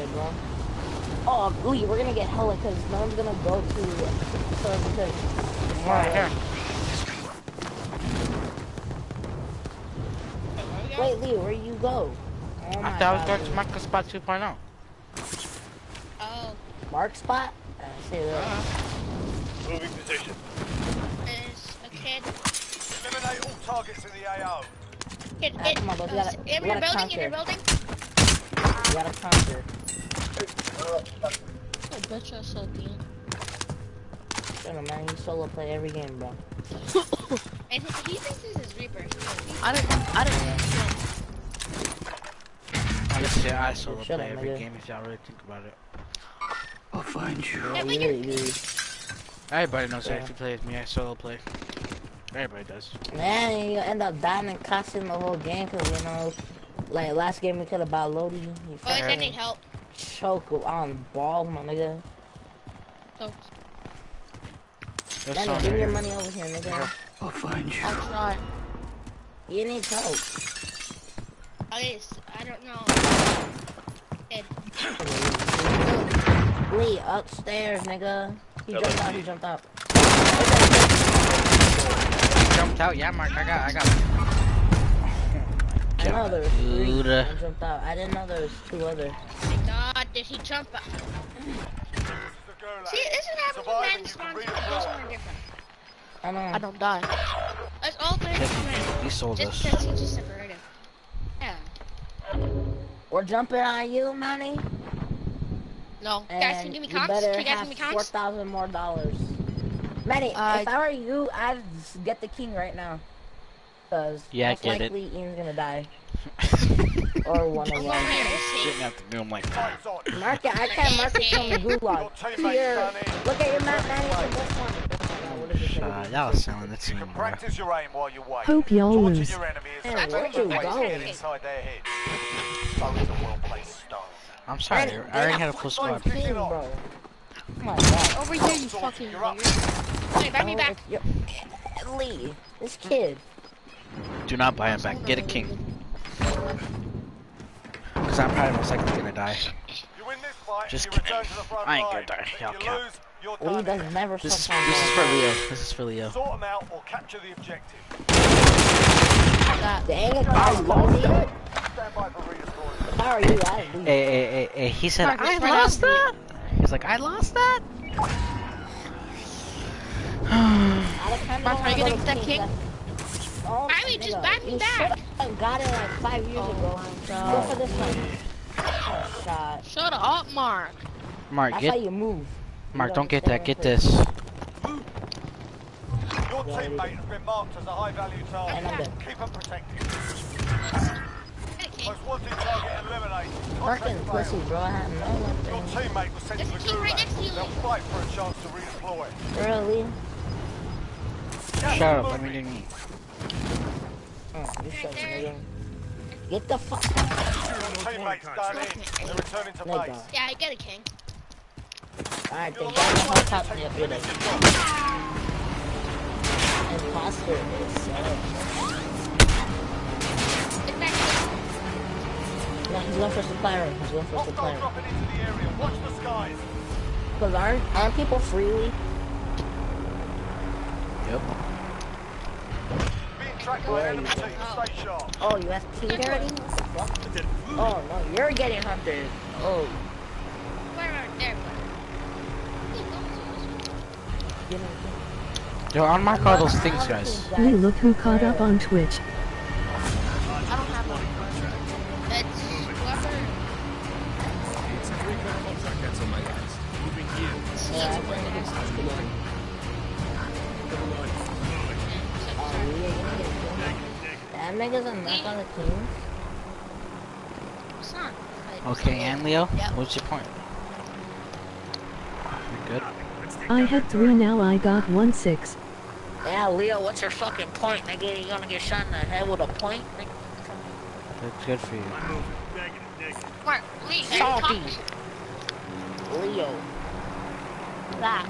there, bro. Oh, Lee, we're gonna get hella because no one's gonna go to so because. Right here. Wait, Lee, where you go? Oh I thought I was going to Marco Spot 2.0. Oh, Mark spot. I say that. Uh-huh. Moving position. there's a kid. Eliminate all targets in the AO. Kid, Ah, kid. come on, bro, we uh, gotta- in we your gotta building, in your building. You gotta conquer. I bet you're so deep. Shut up, man. You solo play every game, bro. And he, he thinks this is Reaper. I didn't. I didn't. Honestly, I solo Shut play up, every nigga. game if y'all really think about it. I'll find you. Yeah, You but you're- Everybody knows that Yeah. if you play with me, I solo play. Everybody does. Man, you end up dying and costing the whole game because, you know, like last game we could have bought Lodi. Oh, is fucking that need help? choke on ball, my nigga. So, There's Danny, someone bring your money over here, nigga. I'll find you. I'll try. You need help. okay, s- I don't know. Kid. Lee, upstairs, nigga. He Hello, jumped out, he jumped out. Jumped out. Yeah, Mark. I got. I got. I know there was three. Dude. I jumped out. I didn't know there was two other. Thank God, did he jump out? See, this is what happens when men spawn together. Different. I know. I don't die. Let's all play together. He sold Just us. because he just separated. Yeah. We're jumping on you, money. No. And guys, can you give me you comps? better Can you guys have give me four comps? thousand more dollars. Manny, Uh, if I were you, I'd get the king right now. Cause Yeah, most get it. Ian's gonna die. or one of I'm them. Didn't have to do him like that. Mark it. I can't mark it from the gulag. Your See teammates your, done it. look at your map, Manny. from this one. Uh, what is it gonna be? y'all selling the You team, can practice your aim while you wait. Hope y'all lose. your enemy is Man, the where'd best you way to go? get inside their head. So is a well-placed stone. I'm sorry. Manny, I already had a full squad. team, bro. Oh my god. Over here, you fucking You're up. weird. Wait, back me Oh, back. Lee, this kid. Do not buy him back. Get a king. Cause I'm probably most likely gonna die. You win this fight, Just you kidding. to the front I ain't gonna die. If Y'all count. lose, you're Lee does never This is sometimes this is for. Leo. This is for Leo. Sort them out or capture the objective. Dang it, I lost it. Stand by for redeployment. How are you? I. Hey, hey, hey, hey, he said Mark, I let's lost that. He's like, I lost that. I kinda are you wanna get that to king? Kings. I mean, just back me back. should've got it like five years Oh ago. Go for this one. Oh, shot. Shut up, Mark. Mark, That's how get you move. Mark. You Don't get that. Get this. Your teammate has been marked as a high-value target. Keep them protected. Get a king. Most wanted target eliminated. Fucking pussy, bro. I have no Your teammate was sent to the There's a king right next to gulag. you. They'll fight for a chance to redeploy. Really? Shut up. Let me do me. Oh, you shut nigga. Get the fuck. Teammates done in. They're returning to base. Yeah, I get a king. Alright, You're then the get the last one to out take there, the brother. finish job. Imposter is Get. No, he's going for supply room. He's going for supply Hostiles room. dropping into the area. Watch the skies. Because aren't, aren't people freely? Yep. Being tracked enemy team. Stay sharp. Oh, you have king already? What the fuck? Oh, no, you're getting hunted. Oh, Right around there, but. give Yo, unmark all those things, guys. Lee, look who caught up on Twitch. I don't have one. Yeah, That nigga's a knock on the team. It's not. Okay, and Leo, Yep. what's your point? You good? I had three now I got one six. Yeah, Leo, what's your fucking point, nigga? You gonna get shot in the head with a point? nigga? That's good for you. Mark, Lee, hey, Salty. Leo. That.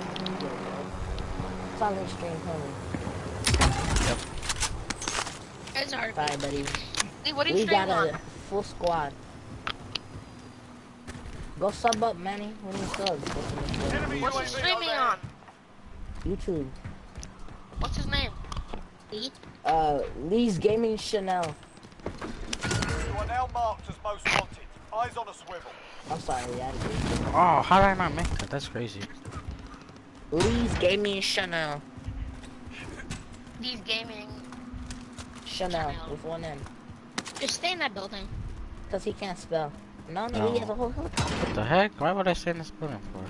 It's on the stream, homie. It's hard. Bye, buddy. Lee, what are you We got on? a full squad. Go sub up, Manny. We need subs. Go Enemy What's he streaming on? YouTube. What's his name? Lee? Uh, Lee's Gaming Chanel. You are now marked as most wanted. Eyes on a swivel. I'm sorry, I had to do it. Oh, how did I not make that? That's crazy. Lee's Gaming Chanel. Lee's gaming. Chanel Chanel. with one N. Just stay in that building. Cause he can't spell. No, no, he has a whole helicopter. What the heck? Why would I stay in this building for?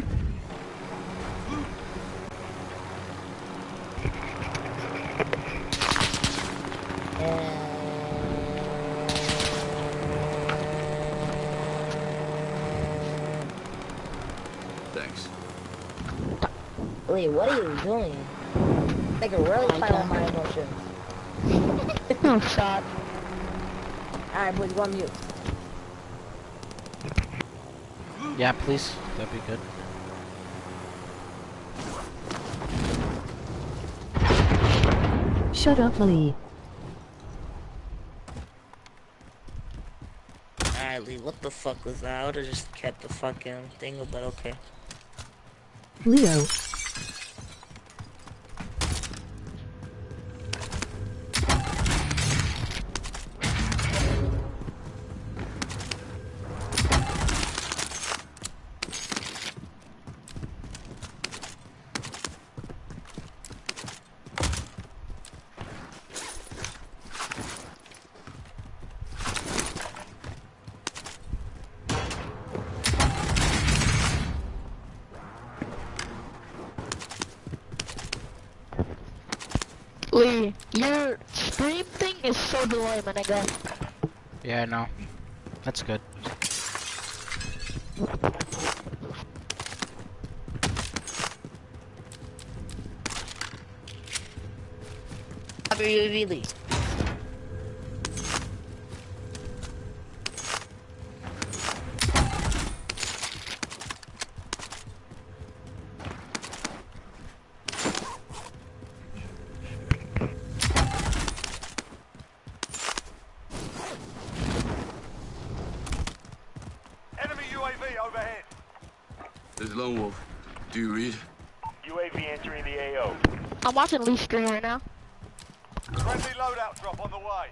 Thanks. Wait, what are you doing? They can really play on my emotions. No shot. Alright, boys, go on mute. Yeah, please. That'd be good. Shut up, Lee. Alright, Lee, what the fuck was that? I would've just kept the fucking thing, but okay. Leo. Your stream thing is so delayed, my nigga. Yeah, I know. That's good. Happy UAV, Lee. Enemy UAV overhead. This is Lone Wolf. Do you read? UAV entering the AO. I'm watching Lee stream right now. Friendly loadout drop on the way.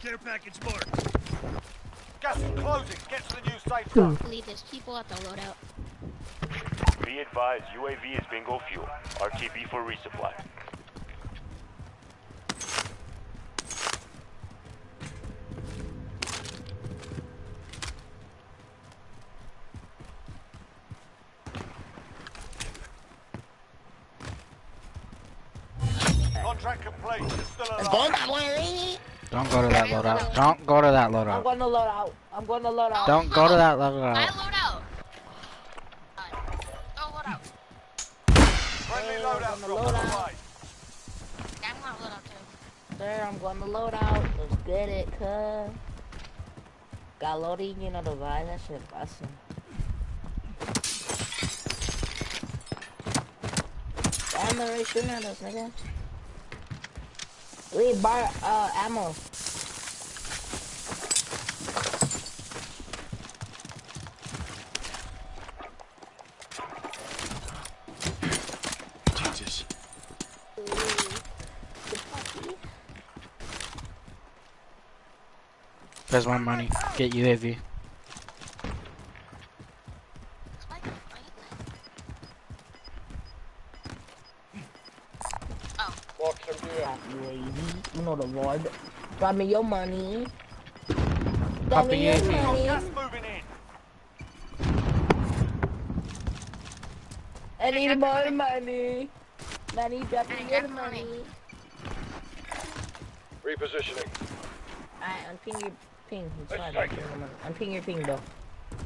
Care package marked. Gas is closing. Get to the new safe Who? zone. Lee, there's people at the loadout. Be advised, UAV is bingo fuel. RTB for resupply. Contract complete. You're still Let's alive. go that way, Lee. Don't go to that loadout. Don't go to that I'm loadout. going to load out. I'm load out. Don't go to that loadout. I loadout. load out. Oh, load out. Friendly Hey, loadout on the drop on the loadout. Yeah, I'm gonna load out too. Sir, I'm going to load out. Let's get it, cuz. Got loading, you know the vibe. That shit busting. Damn, they're already shooting at us, nigga. Lee, bar, uh, ammo. There's my money. Get UAV. Spike, right? Yeah, UAV. You know the Lord. Drop me your money. Drop Pop me your money. Gas moving in. I need more money. Money, drop me your money. money. Repositioning. Alright, unping your ping. It's fine. I'm ping your money. Your ping, though.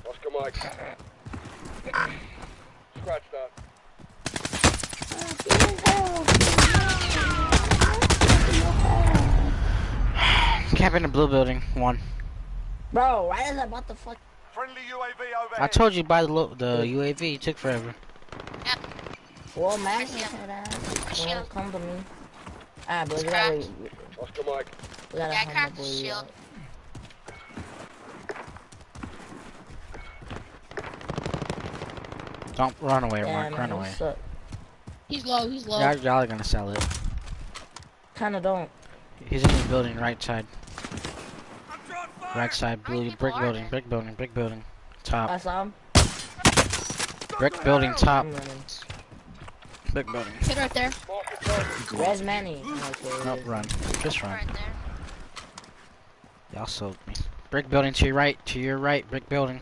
Oscar Mike. Scratch that. Camp in the blue building. One. Bro, why is about the fuck? Friendly UAV overhead. I told you by the lo the UAV. It took forever. Well, man, I see him. that. Don't shield. come to me. Ah, but we gotta, cracked. Oscar Mike. we gotta Yeah, I humble cracked the boy shield. out. Don't run away, Yeah, Mark. Run away. suck. He's low, he's low. Y'all, y'all are gonna sell it. Kinda don't. He's in the building, right side. Right side, How blue, brick are building, brick building, brick building. top. I saw him. brick building, top, brick building. Kid right there. Res Manny. Okay, Nope, run. Just run. Right. Y'all sold me. Brick building to your right, to your right, brick building.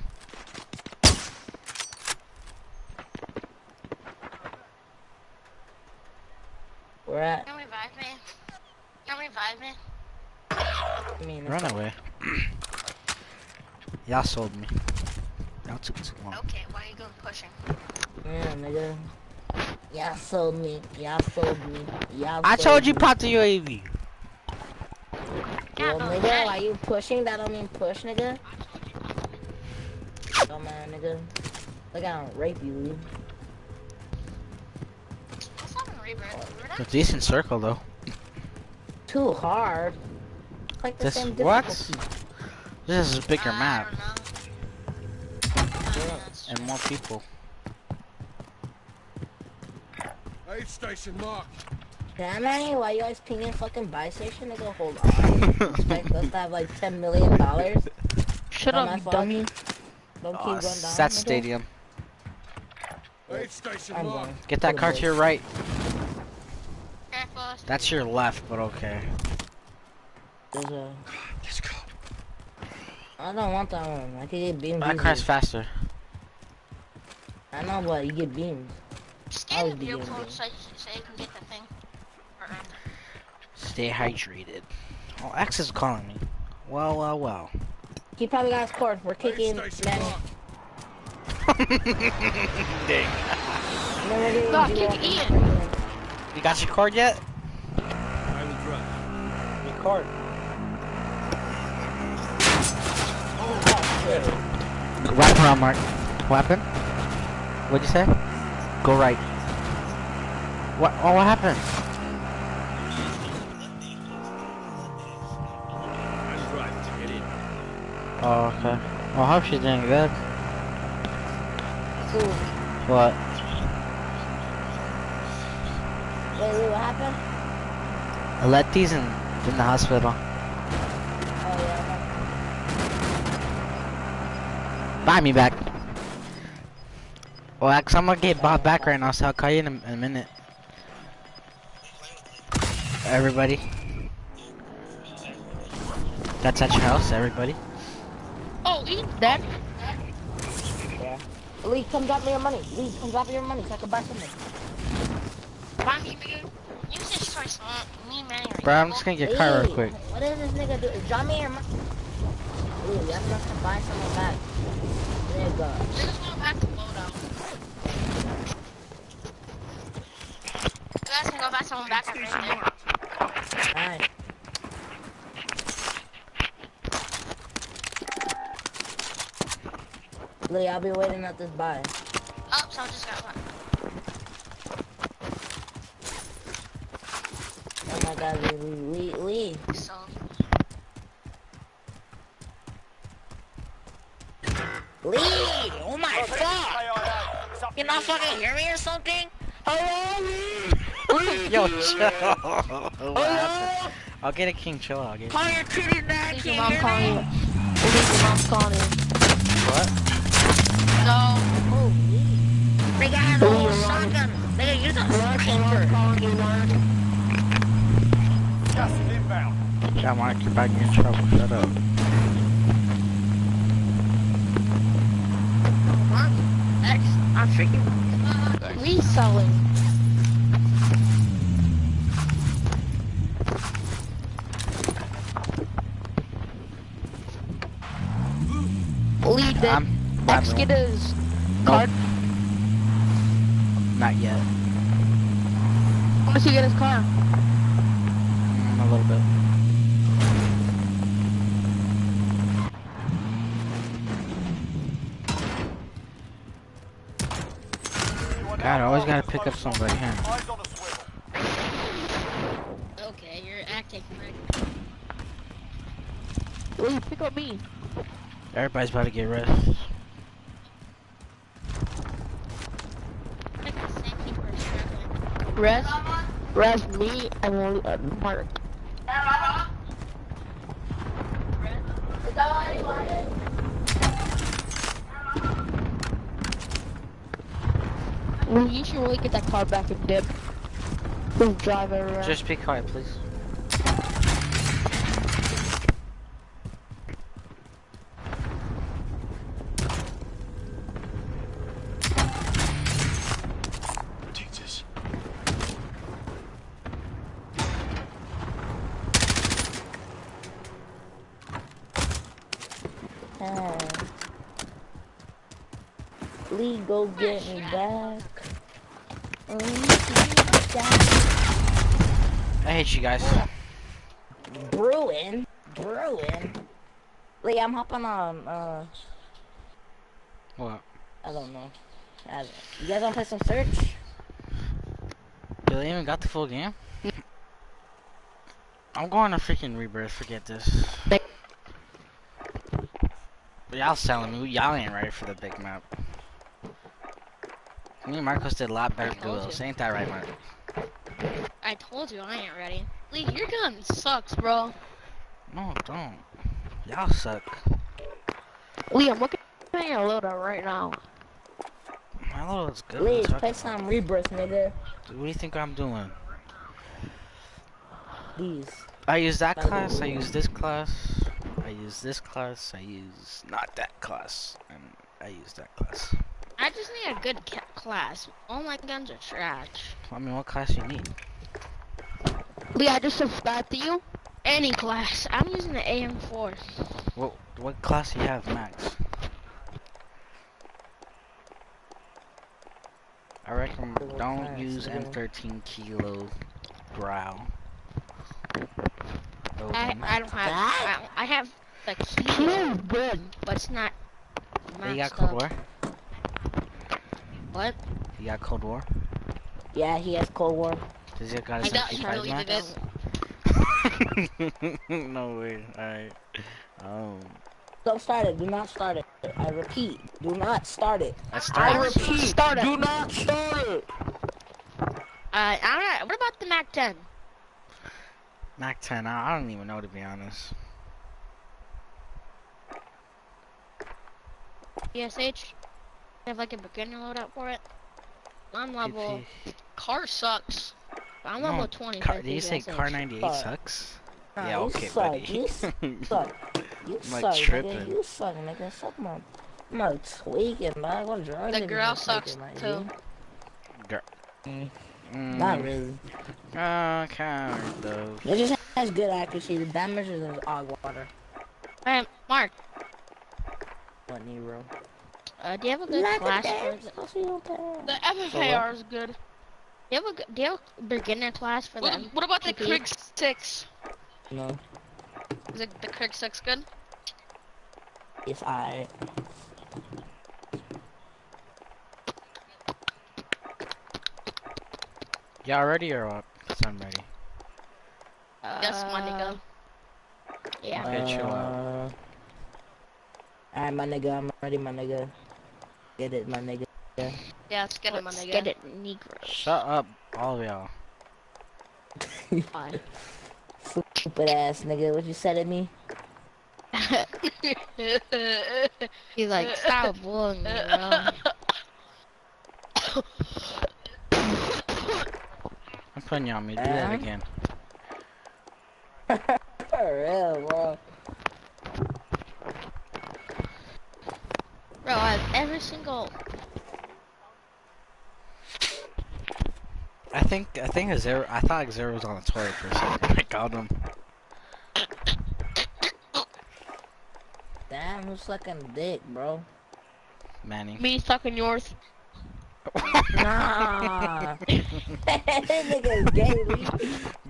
At. Can revive me? Can revive me? I mean, Run away. Y'all sold me. Y'all took too long. Okay, why are you going pushing? yeah, nigga. Y'all sold me. Y'all sold me. Y'all. I sold told you me. pop the UAV. Well, God, nigga, Manny. why you pushing? That don't mean push, nigga. Oh man, nigga. Look, I don't rape you, It's a decent circle though. Too hard. Like the This- same what? This is a bigger I map don't know. Yeah. That's- and more people. Aid station mark. Damn, man, why you always pinging fucking buy station? Nigga, hold on. Expect us to have like $10 million? Shut up, my you fault. dummy. Don't Oh, keep going down. that stadium. Aid station I'm mark. going. Get that car to your right. Careful. That's your left, but okay. There's a... Let's go. I don't want that one. I can get beamed. That car's easily. faster. I know, but you get beamed. Scan the vehicle so, so you can get the thing. Um, Stay hydrated. Oh, X is calling me. Well, well, well. He probably got his cord. We're kicking station Dang. No, we're getting No, G-Lock. kick Ian. You got your card yet? I will drive. Your card. Wrap around, Mark. What happened? What'd you say? Go right. What? Oh, what happened? I'm right. Get in. Oh, okay. Well, I hope she's doing good. Cool. What? Wait, what happened? Letty's in, in the hospital. Oh, yeah. Buy me back. Well, I'm gonna get bought back right now, so I'll call you in a, in a minute. Everybody. That's at your house, everybody. Oh, Ian. Dead? Yeah. Lee, come drop me your money. Lee, come drop me your money so I can buy something. Buy dude. Use this choice. Me, Manny. Bro, I'm now. just gonna get a car real Lee, quick. What is this nigga do? Drop me your money. Lee, you have to buy someone back. Nigga. We're just going back to loadout. You guys can go buy someone back right there. Alright. Lee, I'll be waiting at this buy. Oh, someone just got one. My god, Lee, Lee, Lee, Lee. So, Lee! Oh my god! KIA. It's up You to not fucking hear me or something? Hello? Yo, chill. what happened? I'll get a king, chill out. I'll get Call your titties back, Leave your mom calling you. me? Leave your mom's calling you. What? no. Oh, Lee. Nigga has a whole shotgun. Nigga, you're the sniper. Calling you, Mark. Gas is inbound. Yeah, Mark, you're back in trouble. Shut up. X, I'm freaking. Reselling. Lead that. I'm. X I'm get his No. card. Not yet. How much he get his car? Mm, a little bit. You are God, I now always marked gotta pick up some somebody, wanted. huh? Eyes on a swivel. Okay, you're acting like Lee, pick up me. Everybody's about to get rest. like the same people are struggling. Rest. Rest me and Lee, uh, Mark. Lee, you get that car back and dip. Please drive it around. Just be quiet, please. Take this. Ah. Lee, go get me back. Lee, get me back. I hate you guys. Bruin? Bruin? Lee, I'm hopping on, uh, What? I don't know. I don't, you guys wanna play some search? You even got the full game? I'm going to freaking rebirth. Forget this. But y'all selling me. Y'all ain't ready for the big map. Me and Marcos did a lot better told duels. you. Ain't that right, Mark? I told you I ain't ready. Lee, your gun sucks, bro. No, don't. Y'all suck. Lee, I'm looking at your loadout right now. My load's good. Lee, What's play up? some rebirth, nigga. What do you think I'm doing? These. I use that class, I use this class, I use this class, I use not that class, and I use that class. I just need a good ca- class. All my guns are trash. I mean, what class you need? Lee, I just subscribed to you. Any class. I'm using the AM4. What what class you have, Max? I reckon don't class, use nigga? M13 kilo brow. I, Open. I don't have. I, I have the key, Kill's good. but it's not. Hey, you got maxed Cold up. War? What? He got Cold War? Yeah, he has Cold War. Does he got I his doubt he MP5 deleted Max? no way. Alright. Um, Don't start it. Do not start it. I repeat. Do not start it. I I repeat. Start it. Do not start it. Uh, alright. What about the Mac 10? Mac 10. I I don't even know to be honest. ESH? Have like a beginner loadout for it? I'm level. Car sucks. I'm No, level 20. Car, for did you say Kar98 Fuck. sucks? Nah, yeah, you okay, suck. buddy. You suck. You I'm, like, suck, tripping. nigga. You suck, nigga. Suck my. I'm like tweaking, dog. What drugs? The girl been sucks taking, too. G? Mm, Not really. Uh, kind of though. It just has good accuracy. The damage is in og water. Hey, Mark, What Nero? Uh, do you have a good Like class damn for the... pussy don't. The FFAR is good. Do you have a, do you have a beginner class for What, them? what about the PP? Krig 6? No, Is it the Krig 6 good? it's I. Y'all ready or what? 'Cause I'm ready. Yes, my nigga. Yeah. Okay, chill out. Uh, Alright, my nigga. I'm ready, my nigga. Get it, my nigga. Yeah, let's get him, my Let's nigga. get it, Negro. Shut up, all of y'all. Fine. Stupid ass nigga. What you said at me? He's like, stop bullying me, bro. I'm putting you on me. Do that again. For real, bro. Bro, I have every single. I think I think a zero. I thought zero was on the toilet for a second. I called him. Damn, who's sucking dick, bro? Manny. Me sucking yours. Nah. that nigga's gay,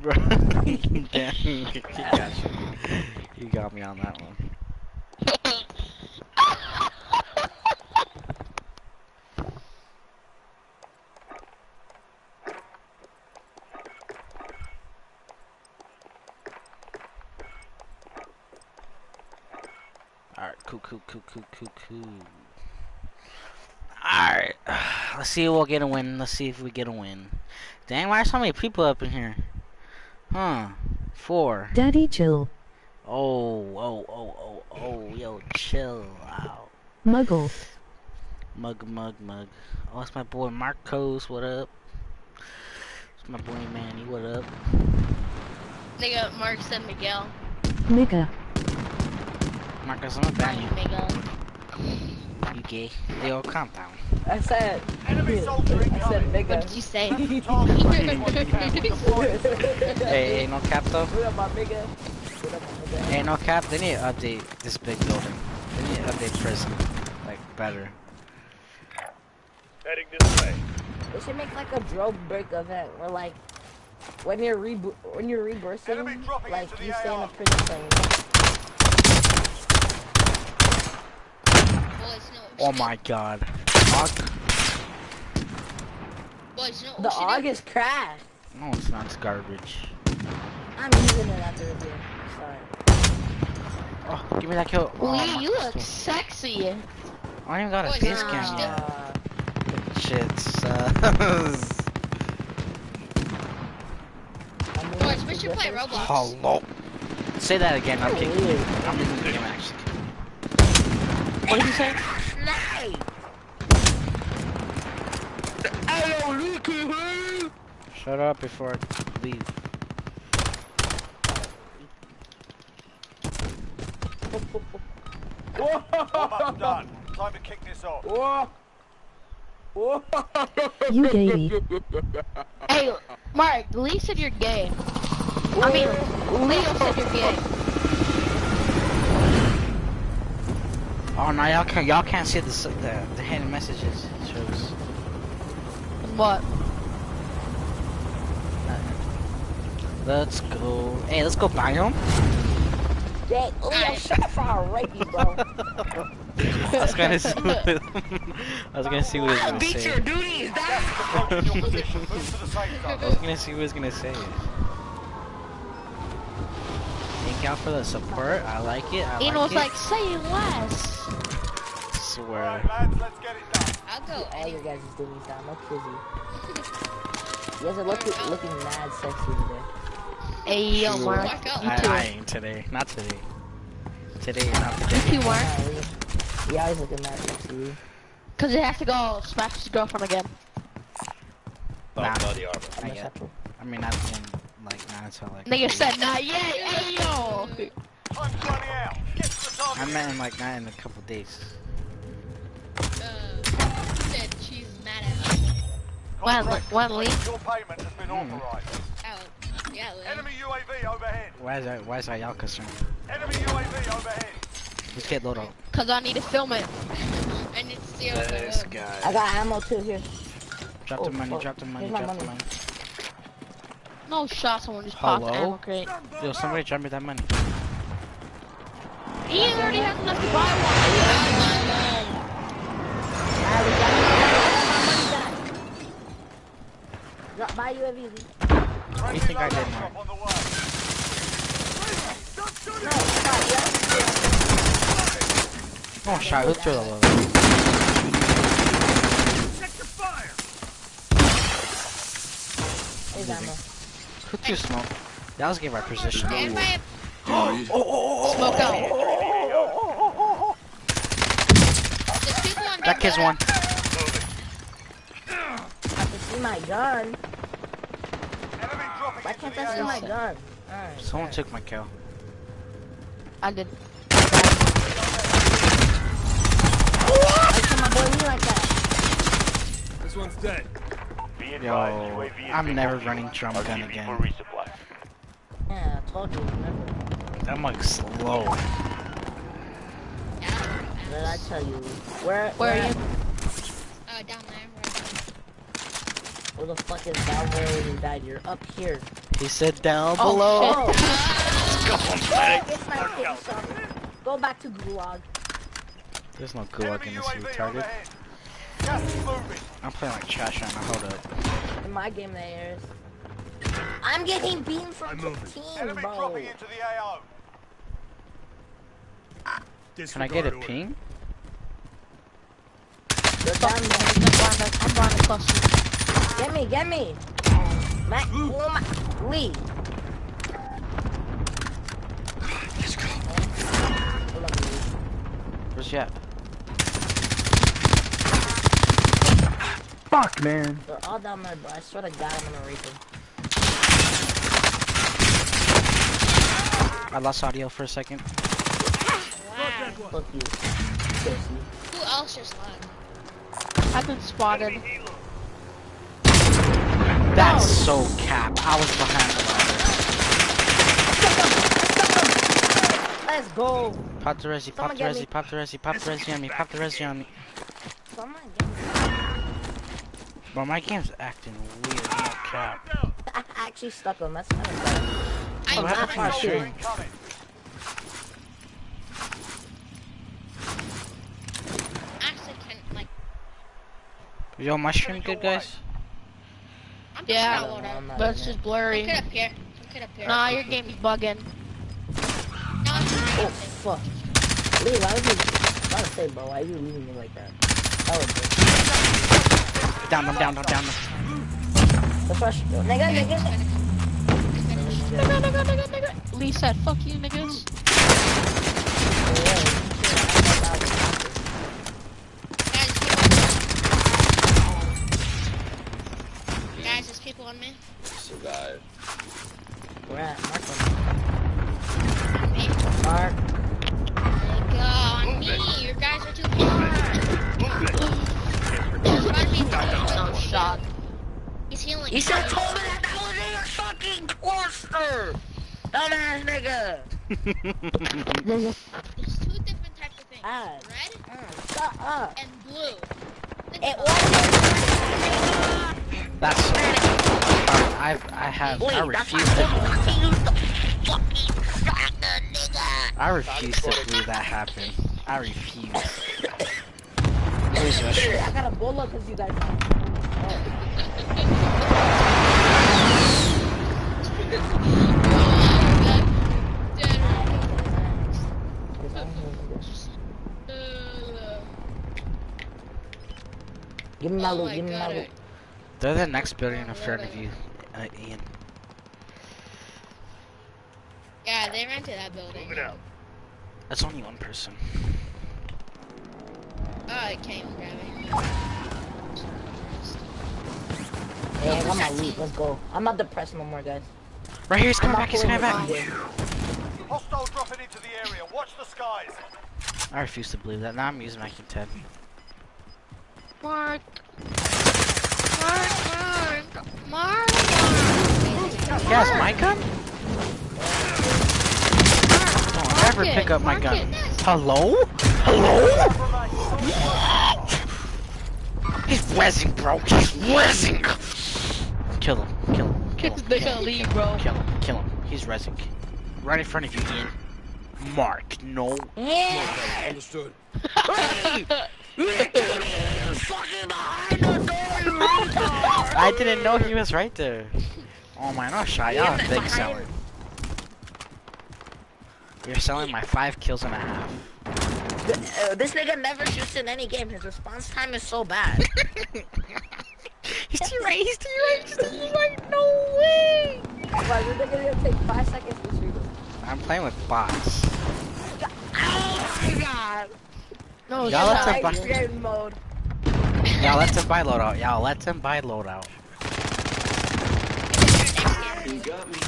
Bro, damn, he got you. You got me on that one. Cool, cool, cool, cool, cool, cool. Alright. Let's see if we'll get a win. Let's see if we get a win. Dang, why are so many people up in here? Huh. Four. Daddy chill. Oh, oh, oh, oh, oh, yo, chill out. Muggle. Mug, mug, mug. Oh, it's my boy Marcos. What up? It's my boy Manny. What up? Nigga, Mark said Miguel. Nigga. Marcos, I'm gonna ban you. Miguel. You gay. Yo, calm down. I said, Enemy soldier I said incoming. big What did you say? Target ready for the camp. Deploying. Hey, ain't no cap though. What up, my big gun? What up, my big gun? Ain't no cap. They need to update this big building. They need to update prison. Like, better. Heading this way. They should make like a drone break event where like when you're re when you're reversing, Enemy dropping like the you stay in a prison plane. Boys, no. Oh my god. Fuck. Boys, no. The AUG is crashed. No, it's not. It's garbage. I'm using it after review. Sorry. Oh, give me that kill. Oh, Lee, you look sexy. I don't even got a Boys, face nah. cam yet. Uh, Shit sus. I'm Boys, we should play Roblox. Hello. Say that again. I'm kicking you. I'm leaving the game actually. What did you say? Shut up before I leave. Warm-up done. Time to kick this off. You gay. Hey, Mark, Lee said you're gay. I mean, Leo said you're gay. Oh no, y'all can't. Y'all can't see the s- the, the hidden messages. It shows. What? Let's go. Hey, let's go buy him. Jay, oh yeah, shut up for rape you, bro. I was gonna see. What, I was gonna see what he was gonna say. duties, Approaching your position. Move to the safe. I was gonna see what he was gonna say. Thank y'all for the support. I like it. I He like was it. like, say less. swear. Alright, lads, let's get it done. I'll go All you guys is doing down, no kizzy. You guys are looking looking mad sexy today. Hey, yo, Mark. Mark, You I, too. I ain't today. Not today. Today, not You today. too, Mark. Nah, Lee. You always looking mad sexy. Because he has to go smash his girlfriend again. Nah, Body armor. I'm not a yet. I mean, not in like not until like. Nigga said, not yet. Hey, yo. Time's running out. Get to the. I meant in like not in a couple days. Uh, said she's mad at us. When, Contract when complete. Your payment has been Hmm. authorized. Oh, yeah, Lou. Enemy UAV overhead. Why is that? Why is that y'all concerned? Enemy UAV overhead. Let's get Lodo. Because I need to film it. I need to see what's going on. guy. I got ammo too here. Drop Oh, the money. fuck. Drop the money. Here's my Drop the money. money. No shot, someone just popped ammo crate. Yo, somebody drop me that money. He already has enough to buy one. Alright, we got it. my money back. Drop by UAV. Lee. Friendly think I did, loadout Mark? drop on the way. No, stop, yeah. Oh, shot. Who threw the Lodo? Check your fire. Here's ammo. Who threw smoke? That was give our position. And my Smoke out. there's people on That kid's one. I can see my gun. Enemy Why can't the I see my gun? Alright. Someone took my kill. I did. Why can my boy like that? This one's dead. Yo, I'm never running drum gun again. Yeah, I told you, remember. I'm like slow. What did I tell you? Where, Where are you? Uh, down there. Where Where the fuck is down there when you died? You're up here. He said down Oh, below. Oh, get my face off. Go back to Gulag. There's no gulag Enemy in this UAV retarded. overhead. Gas is moving. I'm playing like trash right now. Hold up. In my game, there is. I'm getting beamed from Enemy 15, bro. into the AO. Can I get a ping? They're down there. I'm buying a, I'm buying a cluster. Get me, get me. Mac, oh my, Lee. Let's go. Hold on, Lee. Where's Yep? Fuck, man. They're all down there, bro. I swear to God, I'm gonna reap them. I lost audio for a second. Wow. Fuck you. Who else just left? I've been spotted. That's so cap. I was behind the ladder. Let's go. Pop the resi, pop Someone the resi, pop the resi, pop the resi on me, pop the resi on me. Someone get me. Bro, my game's acting weird. No cap. I actually stuck him. That's kind of bad. I What happened to my got stream? Incoming. actually can like Yo, my stream good, guys? I'm Yeah, just not I'm not But it's just blurry. Come up here. Come up here. Nah, your game's bugging. No, it's Oh, fuck. Lee, why would you... I was say, bro, why are you leaving me like that? That was good. Down them, down them, down them. The first... Nigga, nigga. Nigga, nigga, nigga, nigga. Lee said, fuck you, niggas. Guys, there's people on me. Survive. Where at? Mark Me. them. Mark. Go on me. You guys are too far. There's about to be No shot. He's healing. You should have told me that that was in your fucking cluster! Dumbass nigga! There's two different types of things. Ah. Red Shut up! and blue. It was That's so. I I have I refuse to I refuse to believe that happened. I refuse. Where's your shit? I got a bullet because you guys. Give me my Oh loot, my give me my loot. They're the next building in front of you, uh, Ian. Yeah, they rented that building. Move it out. That's only one person. Oh, I can't even. Hey, I got my loot, let's go. I'm not depressed no more, guys. Right here, he's coming back, he's coming back. Hostile dropping into the area. Watch the skies. I refuse to believe that. Now I'm using my Q10. Mark. Mark, Mark, Mark. Yes, my gun? Don't ever it, pick up my mark gun. it. Hello? Hello? He's rezzing, bro. He's rezzing. Kill him. Kill him. Kill him. They're gonna leave, bro. Kill him. Kill him. He's rezzing. Right in front of you, Ian. Mark, no. Yeah! Understood. I didn't know he was right there. Oh my gosh, shy Yeah, out. Big behind seller. him. You're selling my five kills and a half. Uh, this nigga never shoots in any game. His response time is so bad. He's too right. He's too right. He's too right. No way. Why this nigga gonna take five seconds to shoot him? I'm playing with bots. Oh my god! No Y'all let shot. them game mode. Y'all let him buy loadout. Y'all let him buy loadout. You got me.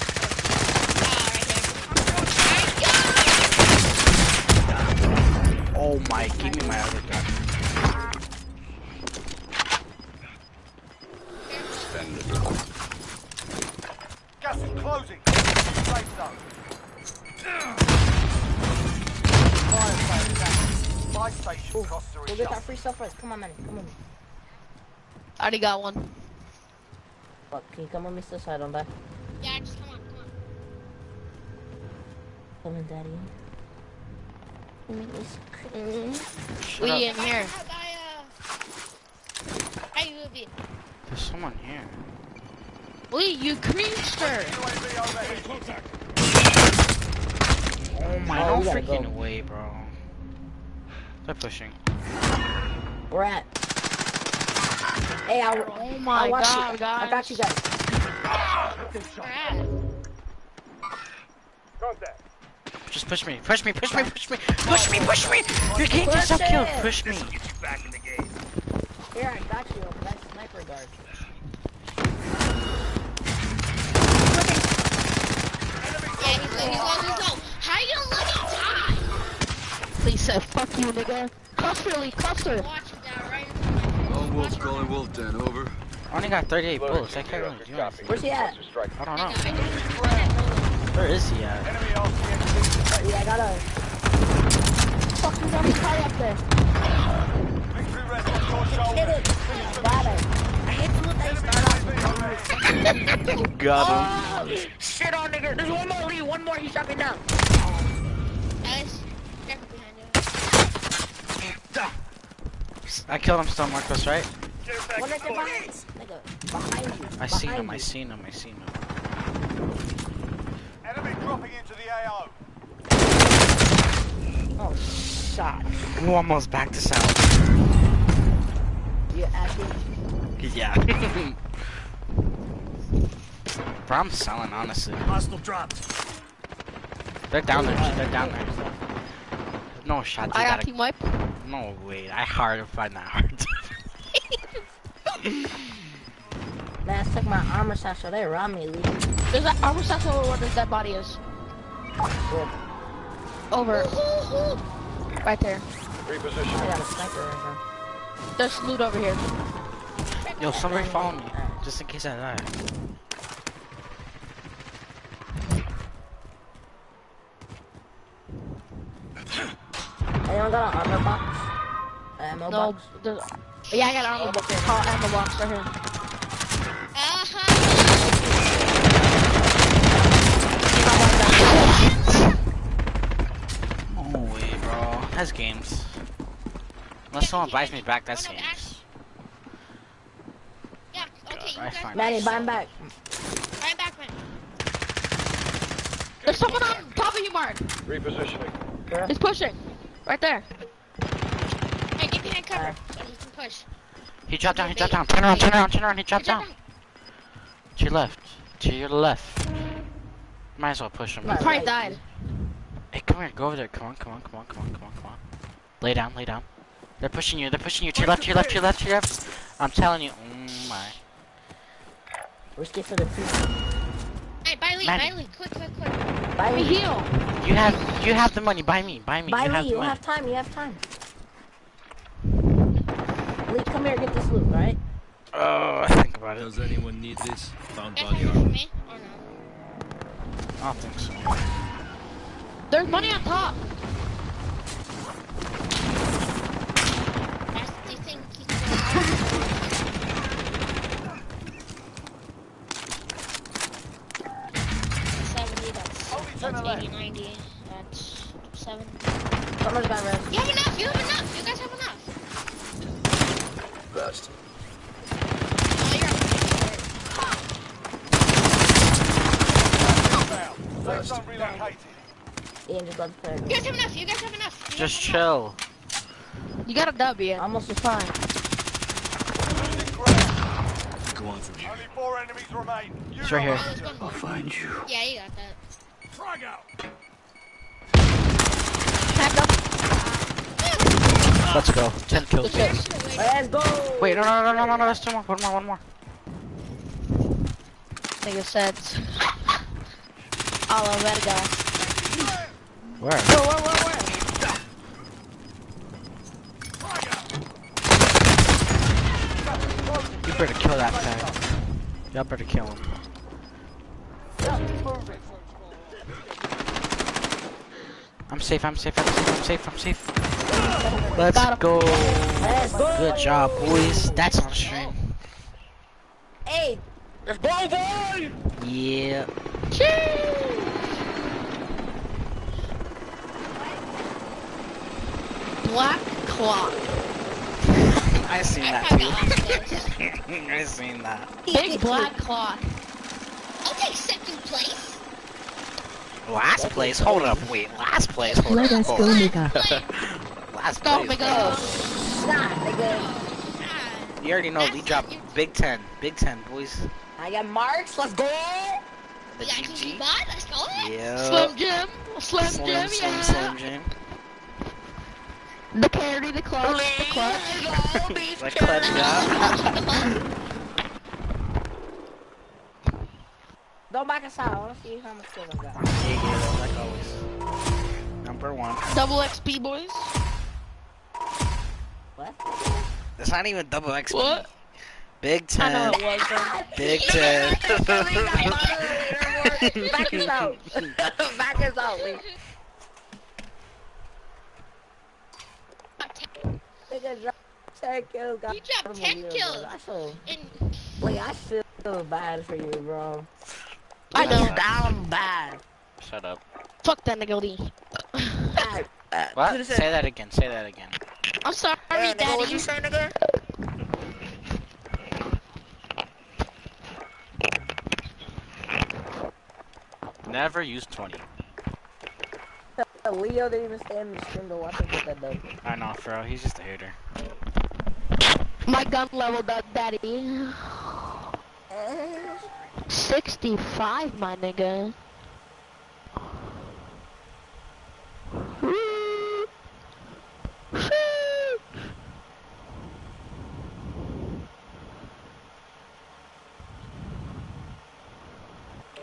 Oh my, give me my other gun. Gas is closing. Safe zone. Buy station costs are Go get that free stuff first. Come on, man. Come on. I already got one. Fuck, can you come on me still so I don't die? Yeah, just come on, come on. Come on, daddy. Let me just- Shut We up. in here. How about, uh, Hey, Ruby. There's someone here. Lee, you creamster. Oh my, Oh, no we gotta freaking go. way, bro. They're pushing. We're at. Hey, I, Oh my I watch god, you. guys. I got you guys. Where at? Contact. Just push me, push me, push me, push me, push me, push me! You're getting Push yourself killed, push me! Get you back in the game. Here, I got you. That sniper guard. Yeah, he's low, he's low, he's low. How you gonna let me die? Please said, fuck you, nigga. Cluster, Lee, cluster. Watch him down right Wolf calling Wolf Den, over. I only got 38 bullets, I can't really do anything. Where's he at? I don't know. know, I know he's running low. Where is he at? Enemy RCXD. Oh, yeah, I got a. Fuck you, got me up there. Victory rests on your Hit it. Got it. I hit two of them. Start off. Got Oh, shit on nigga. There's one more, Lee. One more. He shot me down. Oh. Guys, careful behind you. I killed him still, Marcos, right? One to nigga behind. Nigga, behind you. I seen Behind him, I you. seen him, I seen him. Enemy dropping into the AO. Oh, shot. Ooh, almost back to south. You acting. Yeah. Bro, I'm selling, honestly. Hostile dropped. They're down there, they're down there. No shot, I got gotta... team wipe. No, wait, I hard to find that hard. Man, I took my armor satchel. They robbed me, Lee. There's that armor satchel where this dead body is. Good. Over. Right there. I got a sniper right now. There's loot over here. Yo, somebody follow me, just in case I die. Anyone got an armor box? Ammo No, box? there's, yeah, I got an ammo box. Call ammo box right here. Uh-huh. No bro. That's games. Unless someone buys me back, that's games. Yeah, okay, you I guys Manny, buy him back. Buy him back, man. There's someone on top of you, Mark. Repositioning. He's pushing. Right there. Hey, get behind cover so he can push. He dropped down, he dropped down. Turn around, turn around, turn around, he dropped down. To your left. To your left. Might as well push him. Right. Probably died. Hey, come here, go over there. Come on, come on, come on, come on, come on, come on. Lay down, lay down. They're pushing you, they're pushing you. To your left, to your left, to your left, to your left. I'm telling you, oh my. Risk it for the team. Hey, buy Lee, buy Lee. Quick, quick, quick. Buy We me. heal. You have, you have the money. Buy me, buy me. Buy you me. have You money. have time. You have time. Lee, come here. Get this loot, right? Oh, I think about it. Does anyone need this? Found Guys, body for armor. me? Or no? I don't think so. There's money on top. Guys, do you think he can Seventy, that's, Only ten that's left. 80, 90, that's seven. Someone's got red. You have enough, you have enough, you guys have enough. Best. Oh, you're Down. Safe zone relocated. Ian just got You guys have enough, you guys have enough. You Just guys have enough. chill. You got a W. Almost was fine. Go on from here. Only four enemies remain. You It's right here. There's one. I'll find you. Yeah, you got that. Frag out. Pack up. Let's go. 10 kills. Good shit. Let's go. Wait, no, no, no, no, no, no, there's two more. One more, one more. Nigga said. A la verga. Where? Whoa, whoa, whoa, whoa. You better kill that guy. Y'all better kill him. I'm safe, I'm safe, I'm safe, I'm safe, I'm safe. Let's go. Good job, boys. That's on stream. Hey. Go, boy. Yeah. Black clock. I seen I that probably got last place. too. I seen that. Big black clock. I'll take second place. Last place? Hold up, wait. Last place? Hold Let up. us hold go, up. nigga. Last Last Go, place, nigga. bro. Nah. You already know we dropped Big Ten, Big Ten, boys. I got marks. Let's go. The Yeah, GG. buy? Let's go. Yeah. Slim Jim. Slim, Slim, Jim, Slim, yeah. Slim Jim. The carry, the clutch, the clutch. Like clutch out. Don't back us out. I want to see how much kills I got. yeah, yeah, like always. Number one. Double XP, boys. What? That's not even double XP. What? Big ten. I know Ten. it was, though. Big Ten. Back us out. Back us out. Lee. Nigga drop 10 kills. got You dropped 10 bro. kills. I feel, And wait, I feel bad for you, bro. I You know. down bad. Shut up. Fuck that nigga Lee. bad. Uh, What? who'da said- Say that again. Say that again. I'm sorry, Hey, nigga, daddy. what you say, nigga? Never use 20. Leo didn't even stand in the stream to watch him get that dope. I know, bro. He's just a hater. My gun level, that daddy. 65, my nigga.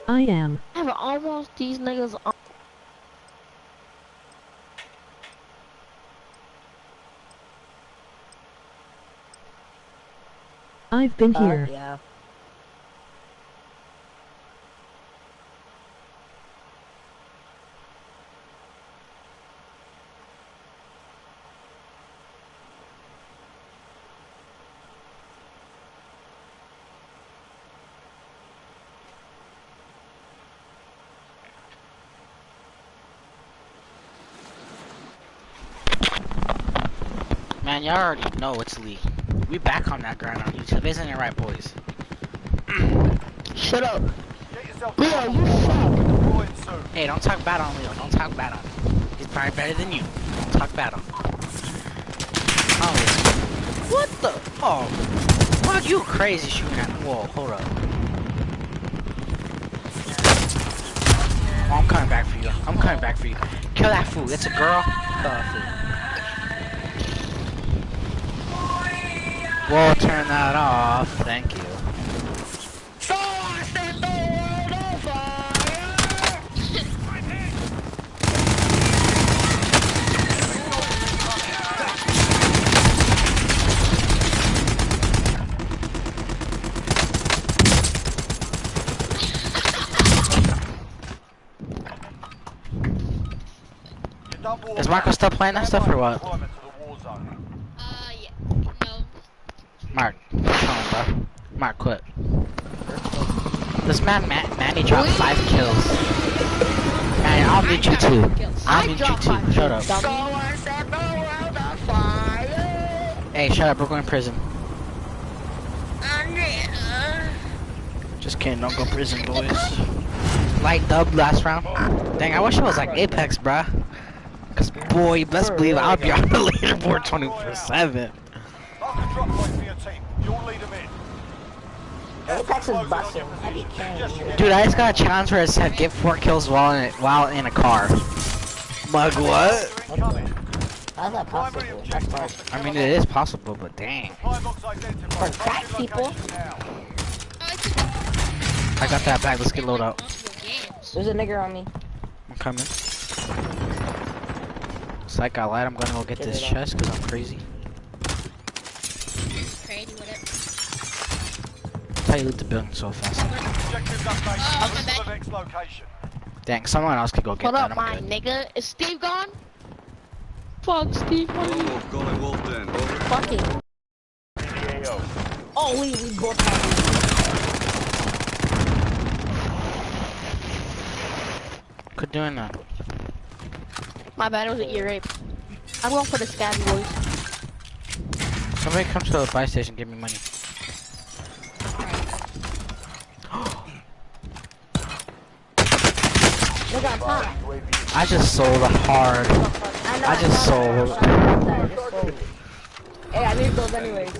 I am. I have almost these niggas I've been Uh, here. yeah. Man, y'all already know it's Lee. We back on that grind on YouTube, isn't it right, boys? Shut up. Leo, down. you suck. Deploying soon. Hey, don't talk bad on Leo. Don't talk bad on him. He's probably better than you. Don't talk bad on him. Oh, what the? Oh, fuck you crazy shooting at Whoa, hold up. Oh, I'm coming back for you. I'm coming back for you. Kill that fool. It's a girl. Kill that fool. We'll turn that off. Thank you. So I set the world on fire. You're done war Is Marco still playing that stuff or what? Deployment to the war zone. uh, yeah, no. Mark, come on, bro. Mark, quit. This man, Ma- Manny dropped five kills. Man, I'll meet you too. I'll I meet you dropped too. Shut up. So dummy. I set the world on fire. Hey, shut up. We're going to prison. Just kidding. Don't go prison, boys. Light dub last round. Dang, I wish it was like Apex, bruh. Cause boy, you best believe I'll be on the leaderboard 24/7. Mark a drop point for your team. You'll lead them in. Apex is Closing on busting. your I be position. carrying Suggest you you. get Dude, I just got a challenge where it said get four kills while in while in a car. Mug, what? How's that possible? That's objective. I mean, it is possible, but dang. Supply box identified. For crack Mark your people? location now. It's I got that bag. Let's get load up. There's a nigger on me. I'm coming. Psych, I lied. I'm gonna go get Get this it chest because I'm crazy. Crazy, whatever. That's how you loot the building so fast. Objectives updated. Oh, to the next location. Dang, someone else could go get What that. up, my good. nigga? Is Steve gone? Fuck Steve. what are you- Wolf, going Wolf Den. Over. Fucking. GAO. Oh, we, we both have Quit doing that. My bad, it was an ear rape. I'm going for the scabby boys. Somebody come to the buy station, give me money. Nigga, I'm I just sold hard. I I know. I just sold. I shot. Just sold. Hey, I need those anyways.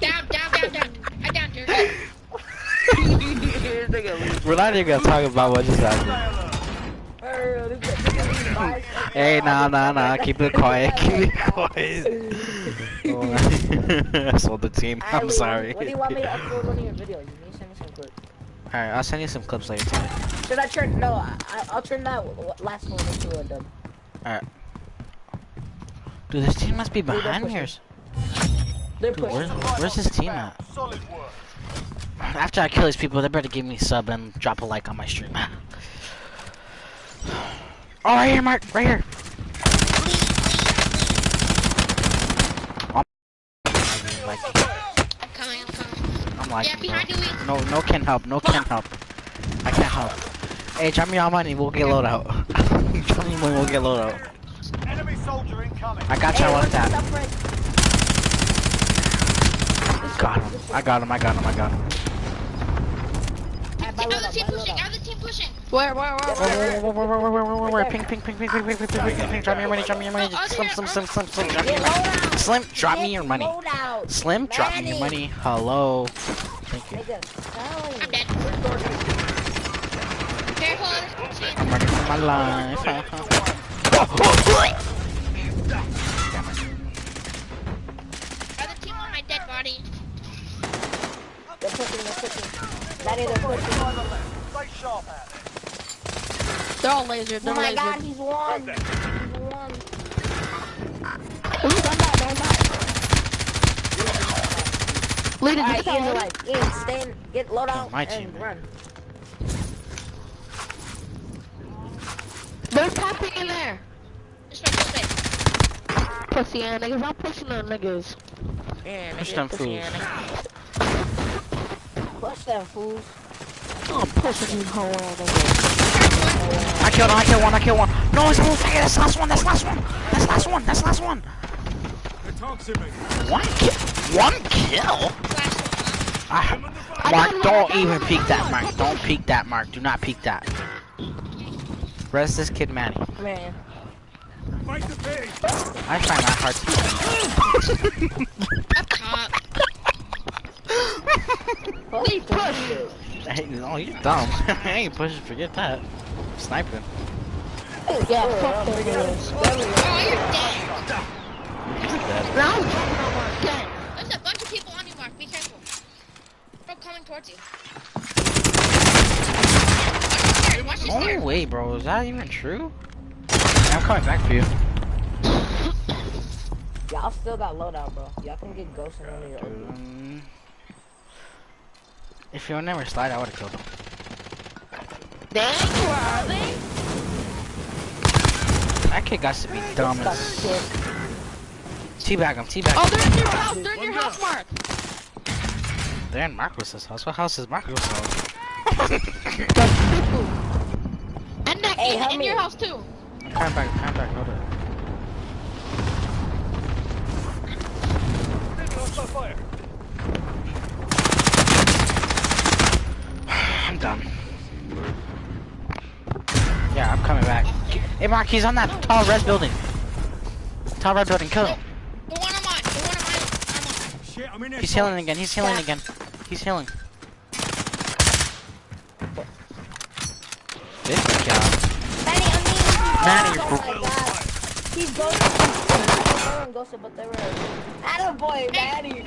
Down, down, down, down. I downed her. We're not even gonna talk about what just happened. Hey, nah, nah, nah. Keep it quiet. Keep it quiet. Oh, I sold the team. I'm sorry. What do you want me to upload one of your videos? Alright, I'll send you some clips later today. Should I turn? No, I, I'll turn that last one into a dub. Alright. Dude, this team must be behind pushing. yours. Dude, where's, pushing. where's this team at? After I kill these people, they better give me a sub and drop a like on my stream. Oh, right here, Mark. Right here. I'm like, I'm coming, I'm coming. I'm like, Yeah, behind you, no, no can help, no can help. I can't help. Hey, drop me all money, we'll get load out. drop me money, we'll get load out. Enemy soldier incoming. I got you, I Hey, want what's that. up, Fred? Got him. I got him, I got him, I got him. Ah, buy load Other up, team buy load pushing, up. other team pushing. Where, where, where, where? Where, where, where, where, where, where, where, where? Ping, ping, ping, ping, ping, ping, ping, ping, ping, ping. Drop me your money, drop me your money. Slim, slim, slim, slim, slim, drop me your money. Slim, drop me your money. Slim, drop me your money. Hello. Thank you. I'm dead. Careful. I'm running for my life. Other team on my dead body. They're pushing, they're pushing. Daddy, they're pushing. Stay sharp out there. They're all laser, Oh they're my laser. god, he's won. He's won. Ooh, don't die, don't die. Lead it, Alright, just Ian's tell alive. Ian, stay in, get load out oh, my and team, man. run. They're tapping in there. This way, this way. Pussy ass niggas, I'm pushing them niggas. Yeah, Push them pussy fools. ass. Push them fools. I'm pushing you hoe ass niggas. I killed one, I killed one, I killed one. No, it's almost like that's last one, that's last one. That's last one, that's last one. One kill. One kill? Ah, Mark, don't even peek that, Mark. Don't peek that, Mark. Do not peek that. Rest this kid, Manny. Man. I find that hard to Up top. Holy push. Hey, no, you're dumb. I ain't pushing, forget that. Sniping. Oh, yeah, fuck them niggas. Oh, you're dead. Now I'm jumping on. There's a bunch of people on you, Mark. Be careful. They're coming towards you. Watch this No there. way, bro. Is that even true? I'm coming back for you. Y'all still got loadout, bro. Y'all can get ghosts in one of your own. If you would never slide, I would have killed him. Dang, where are they? That kid got to be dumb Got as. killed. Teabag him, teabag Oh, they're in your house, they're in your house, Mark. They're in Marcos's house. What house is Marcos' house? And that Hey, in, in me. your house too. I'm coming back, I'm coming back, hold it. Fire. I'm done. Yeah, I'm coming back. Hey, Mark, he's on that tall red building. Tall red building, kill him. The one I'm on. The one I'm on. I'm on. He's healing again, he's healing again. He's healing. Good job. Manny, I mean, Manny, oh bro- my god. He's ghosted. They weren't ghosted, but they were. Attaboy, Manny.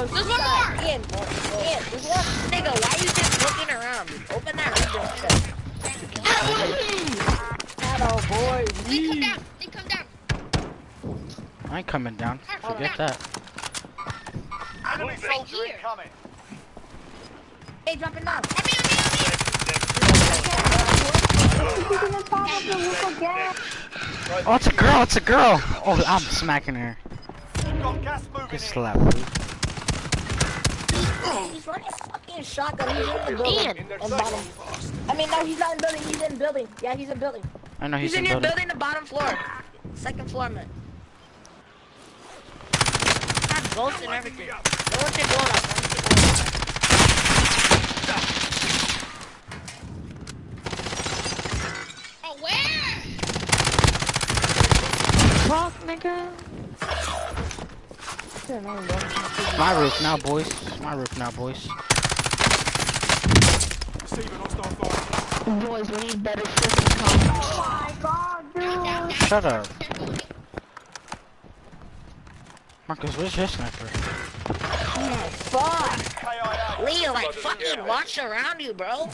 Oh, There's one more. Ian, Ian, there's one. Nigga, why you just looking around? Open that window. shit. Attaboy. They come down. They come down. I ain't coming down. Forget that. Enemy soldier here. incoming. Hey, drop down. On me, on me, on me. Oh, it's a girl, it's a girl. Oh, I'm smacking her. We've got He's running fucking shotgun. He's in the building. In bottom. I mean, no, he's not in building. He's in building. Yeah, he's in building. I know he's, he's in, in your building. the bottom floor. Second floor, man. Have ghosts and everything. No one should go up. Fuck, nigga shit, no, bro. My roof now, boys. My roof now, boys. Boys, we need better freaking comments. Oh Shut up. Marcus, where's your sniper? Oh, Fuck! Leo, like, fucking watch around you, bro.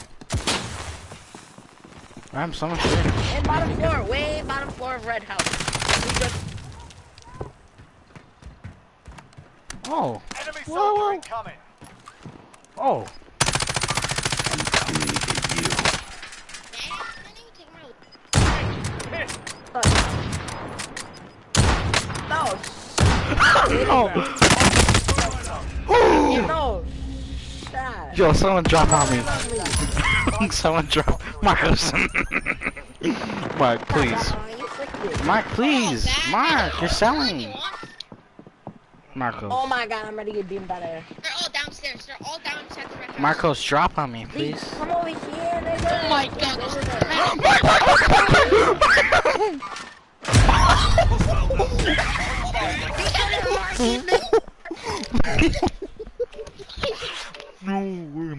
I'm someone shit. In bottom floor, way bottom floor of red house. We just Oh, Enemy Whoa, whoa. incoming. oh. no, Oh. no. Shut. Yo, someone drop on me. someone drop. Marcus. Mark, please. Mark, please. Mark, you're selling. Marcos. Oh my god, I'm ready to get beamed out of here. They're all downstairs. They're all down inside the red. Marcos, drop on me, Please please. come over here, nigga. Oh my god, there's No,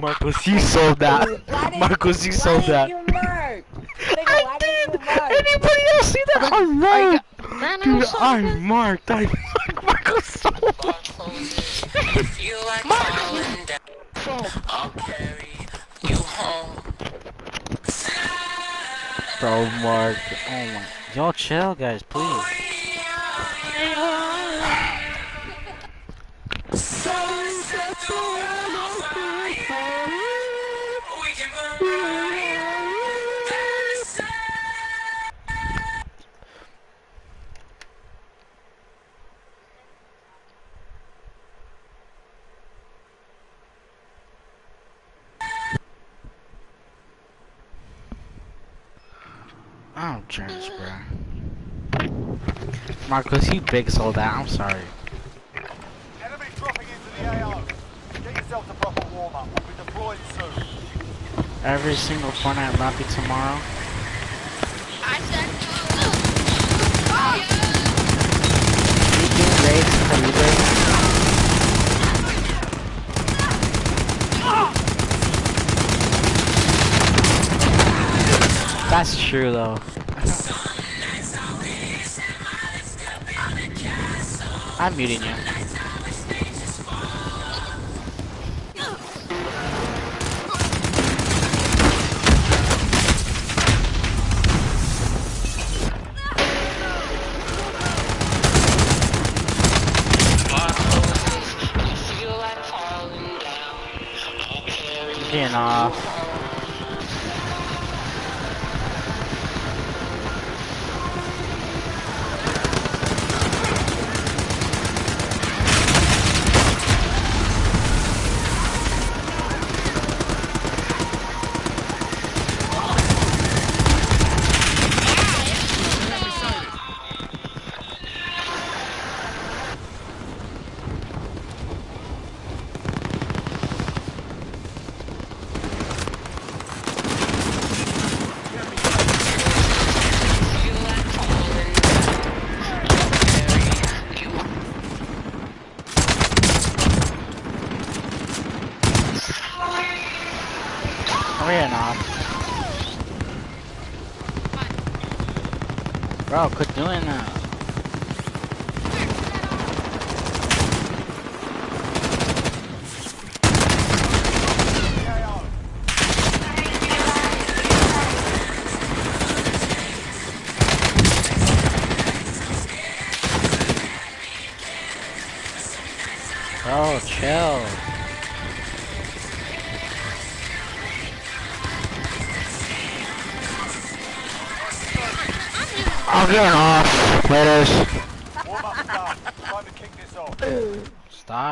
Marcos, you sold that. Why did- Marcos, you why sold did that. you mark? Nigga, why did you? Anybody else see that? I marked. Man, Dude, I'm marked. I marked. I marked. Marcos sold Bro, Mark. Oh my. Y'all chill, guys, please. I don't chance, bro. Marcos, you big sold that. I'm sorry. Enemy dropping into the AO. Get yourself to proper warm up. We'll be deploying soon. Every single Fortnite lobby tomorrow. I said You do raids per. That's true though. I'm muting you. Getting off. Doing that.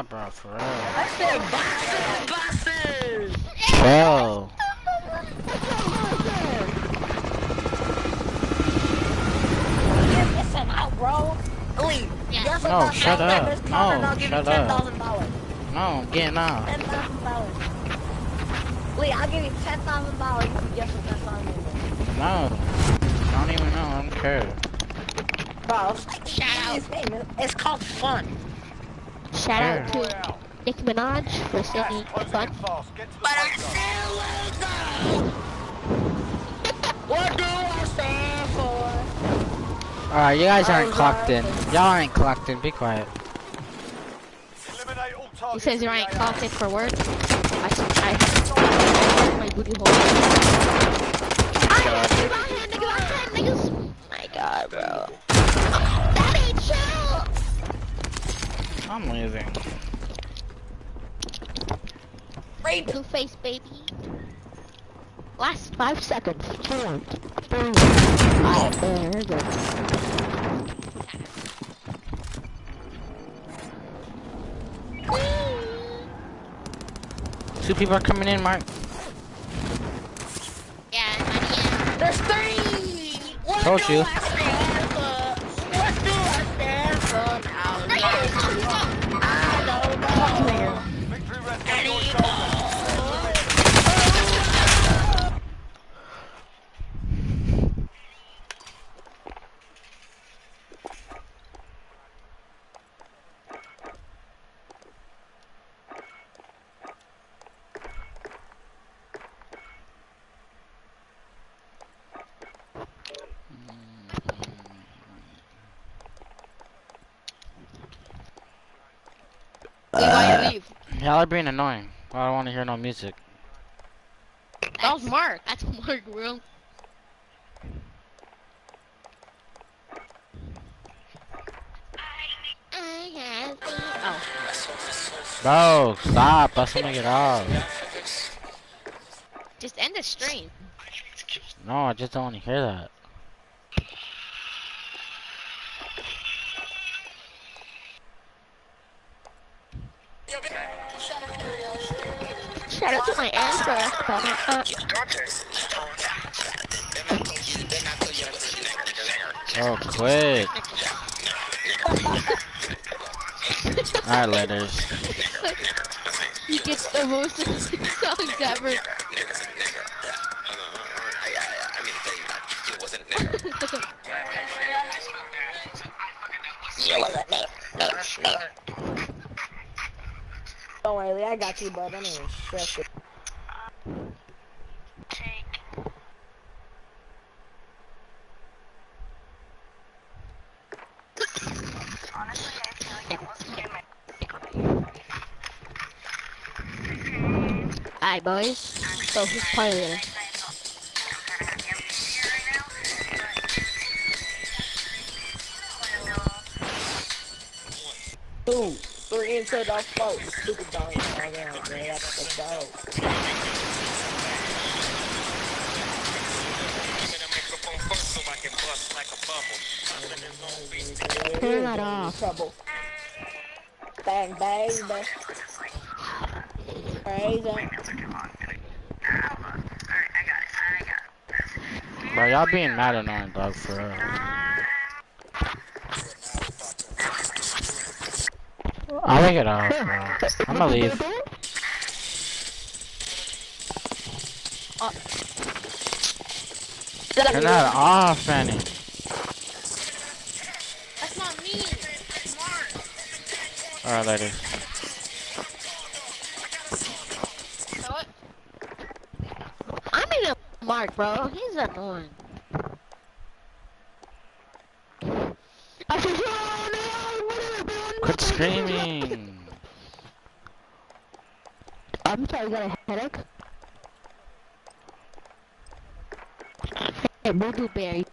Bro, for real. I said boxes, boxes. Chill. Get this one out, bro. Lee, guess what No, that shut sounds like? up. This comment, No, I'll give you shut ten up. thousand dollars. No, I'm getting off. Ten thousand dollars. Lee, I'll give you ten thousand dollars if you guess what that song is. No. I don't even know. I don't care. Bro, Shout out. it's, it's called fun. Shout out Way to out. Nicki Minaj for Gas sending is fun. in fast. Get to the. What do I stand for? Alright, you guys aren't Oh, clocked in. Y'all aren't clocked in. Be quiet. He says you in the ain't clocked in for work. I, I, my booty hole. Two face, baby. Last five seconds. Four, there we go. Two people are coming in, Mark. Yeah, money There's three! What Told do you. I stand for? What do I stand for now? I don't know. Victory rests on your shoulders. Leave, why you leave? Y'all are being annoying. I don't want to hear no music. That was Mark. That's Mark, bro. I. Oh, Bro, stop. Let somebody get off. just end the stream. No, I just don't want to hear that. Shout out to my answer. Oh, quit. Alright, letters. He gets the most songs ever. Don't worry, I got you, bud. I'm gonna stress it. Alright, boys. So who's playing? Three into the four. Stupid dog. Oh, yeah, man, that's the dog. Turn that off. Trouble. Bang, bang, bang. Crazy. Bro, y'all being mad annoying, dog, for real. I'll take it off, bro. I'm gonna leave. Turn that off, Fanny. That's not me. Mark. Alright, later. So what? I'm in a Mark, bro. He's annoying. I said, "Oh, no, what are you doing?" Quit I'm sorry, you got a headache? Hey, Bear,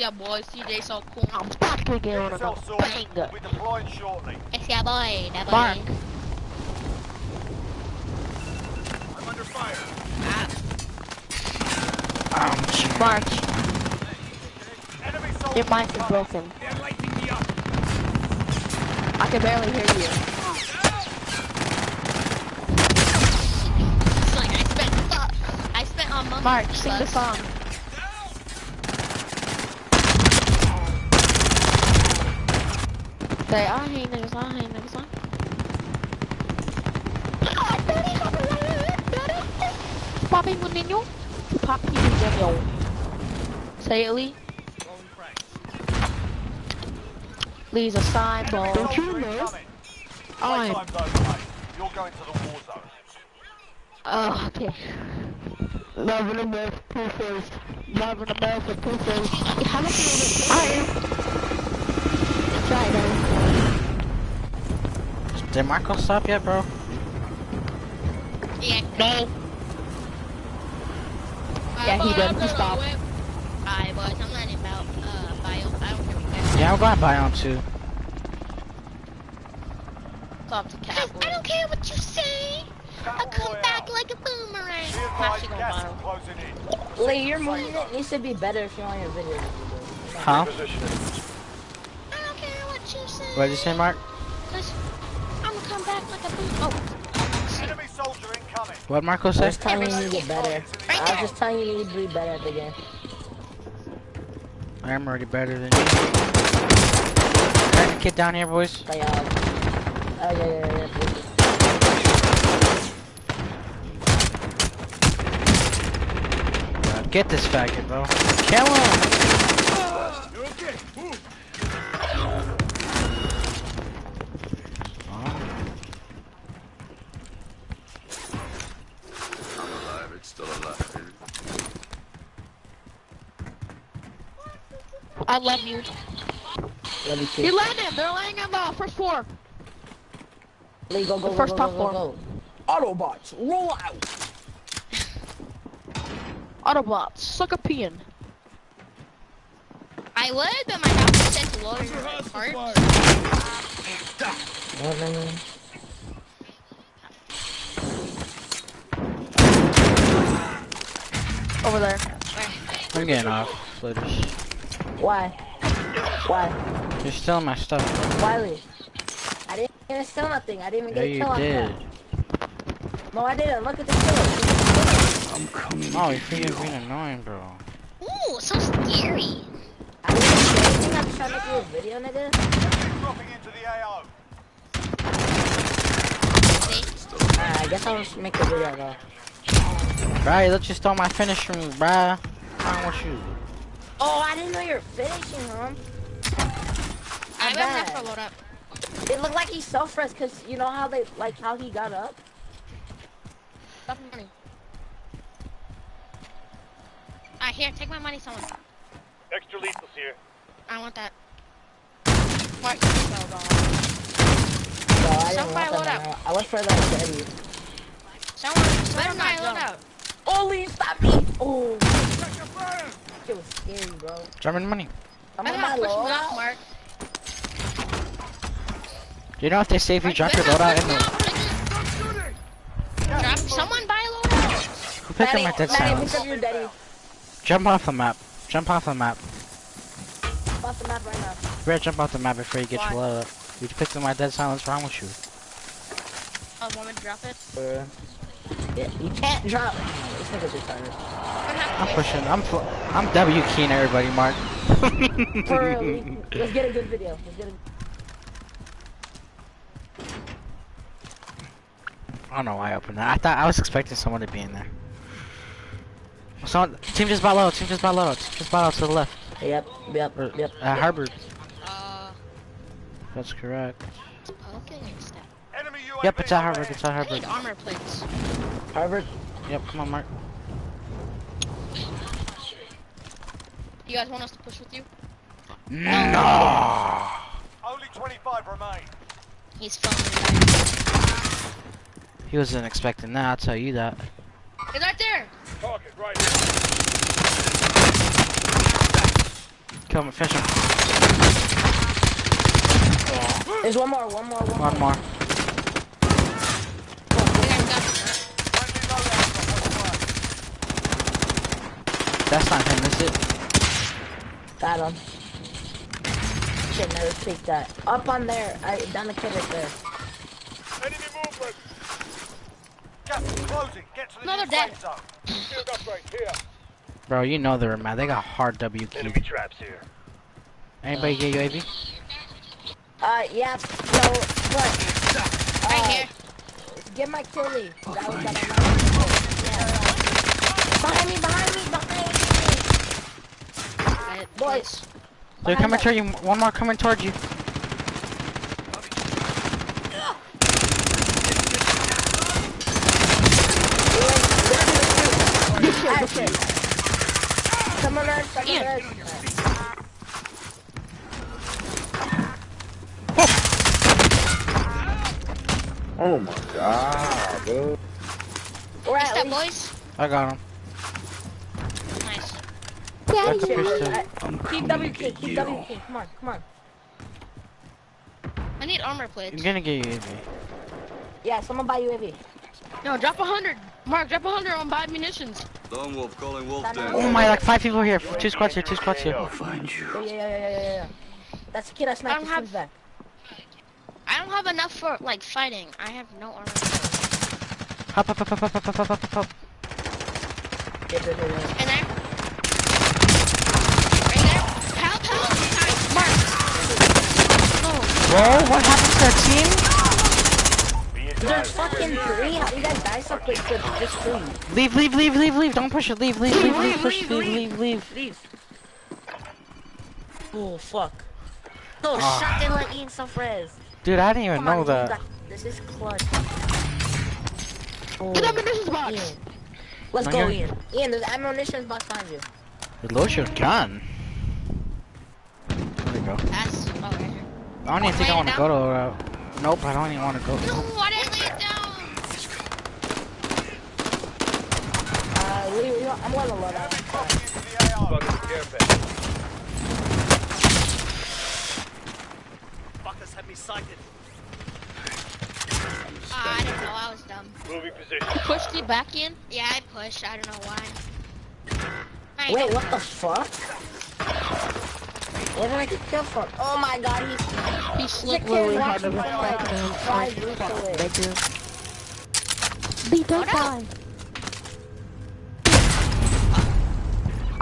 Esse é boy, CJ só com a paca Get on yourself a sorted. We'll banger. be deploying shortly. Esse é boy, da Mark. boy. I'm under fire. Ah. Ouch. Mark. Your mic is broken. I can barely hear you. It's like I spent. I spent on money. Mark, sing the song. Say, I hate niggas, I hate niggas, I Papi mo ninyo? Papi mo ninyo. Say it, Lee. Lee's a sign ball. Don't you know? I'm- Playtime's over, mate. You're going to the war zone. Oh, okay. Love and America, two face. Love and America, two face. How much is it? I am. Try it, Did Marco stop yet, bro? Yeah. No. Yeah, he did. He stopped. Alright, boys, I'm learning about uh bio. I don't care what guys Yeah, I'm going Bion too. Stop to I, I don't care what you say. I'll come back like a boomerang. Be Actually advised, gonna gas buy is closing in. Lee, your movement needs to be better if you want your video. Huh? I don't care what you say. What did you say, Mark? Cause I'm gonna come back like a boom. Oh, Enemy soldier incoming. What Marco I say? was telling you to get better. Right I there. was just telling you you need to be better at the game. I'm already better than you. Got a kid down here, boys. Like, oh yeah, yeah, yeah. yeah. Get this faggot, bro. Kill him! I'm alive. It's still alive, baby. I love you. Let me see. He landed. They're laying on the first floor. Lee, go, go, The go, first go, top go, floor. go, go. Autobots, roll out. Autobots, suck a peeing. I would, but my house said to lower your heart. No, no, no. Over there. I'm getting off. Flitters. Why? Why? You're stealing my stuff. Why, Lee? I didn't even steal nothing. I didn't even Yeah, get a you kill on did. that. No, I didn't. Look at the kill. I'm coming. Oh, you're freaking being annoying, bro. Ooh, so scary. I didn't I'm trying to make a video, nigga. Dropping into the AO. Alright, I guess I'll just make a video though. Bro, you let you stole my finisher move, bruh. What's wrong with you? Oh, I didn't know you were finishing him. I Not bet for load up. It looked like he self-res because you know how they, like how he got up? Stop money. Alright, here, take my money, someone. Extra lethal's here. I want that. Mark, so wrong. No, I didn't Somebody load that. I went for the Betty. Someone, someone buy load out. Oh, Lee, stop me! Oh, shit was scary, bro. German money. I'm I'm on not my pushing low. off, Mark. You know if they say if you drop your loadout in the... Drop, someone buy load out. Who picked up my dead Maddie, silence? pick up your daddy. Jump off the map. Jump off the map. Off the map right now. You better jump off the map before you get your loadout. You picked up my dead silence, what's wrong with you? Oh, want me to drop it? Uh, yeah, you can't drop. This nigga's retarded. I'm pushing, I'm fl I'm W keying everybody, Mark. For real, let's get a good video. Let's get a I don't know why I opened that. I thought I was expecting someone to be in there. Someone, team just bought low, team just bought low, team just bought out to the left. Yep, yep, Or, yep. Uh, Harvard. Uh, That's correct. okay, step. Enemy UAV Yep, it's at Harvard, overhead. it's at I Harvard. need armor plates. Harvard. Yep, come on, Mark. You guys want us to push with you? No! Only 25 remain. He's filming. He wasn't expecting that, I'll tell you that. He's right there. Target right Kill him, finish him. There's one more, one more, one more. One more. You guys got this. Friendly loadout on the way. That's not him, is it? Got him. shit, never speak that. Up on there, I, down the kid right there. Enemy movement. Gas is closing. Get to the No, new they're safe zone. Shield upgrade here. Bro, you know they're mad. They got hard W keys. Enemy traps here. Anybody get UAV? Uh, yeah, so, but, uh, Right here. get my kill lead. That was that Behind me, behind me, behind me! Boys, They're coming towards you. One more coming towards you. Action. Come on, Earth, come on, Earth. Oh my god, bro. We're Nice at that, boys. I got him. Nice. Shit, your Keep W key, keep W key. Come on, come on. I need armor plates. I'm gonna get you UAV. Yeah, someone buy you UAV. No, drop a hundred. Mark, drop a hundred on buy munitions. Lone Wolf calling Wolf That Den. Oh my, like five people here. Two squads here. Two squads here. I'll find you. Yeah, yeah, yeah, yeah, yeah, yeah, yeah. That's the kid I sniped don't his have- team's back. I don't have enough for like fighting. I have no armor. Hop, hop, hop, hop, hop, hop, hop, hop, hop. Yeah, yeah, yeah, yeah. And there. Right there. Help, help. Nice. Mark. No. Bro, what happened to our team? There's fucking three. How do you guys die so quick with just three? Leave, leave, leave, leave, leave. Don't push it. Leave, leave, leave, leave. Push, leave, leave, leave. Leave. Oh fuck. No Ah. shot. They let Ian self res. Dude, I didn't even Come know on, you that. got- This is clutch. Oh, Get up in this box. Ian. Let's Right go, here. Ian. Ian, there's ammunition box behind you. Reload your gun. There we go. That's oh right here. I don't even think I want to go to the route. Nope, I don't even want to go. No, why did I lay it down? Uh, we, we, I'm gonna load out. Dropping into the AO. Fucking care package. Fuckers had me sighted. Ah, I don't know. I was dumb. Moving position. Pushed you back in? Yeah, I pushed. I don't know why. I Wait, don't- what the fuck? Where did I get killed from? Oh my god, he's He he's a slipped kid really watching hard from to like five roofs away. Beat don't die.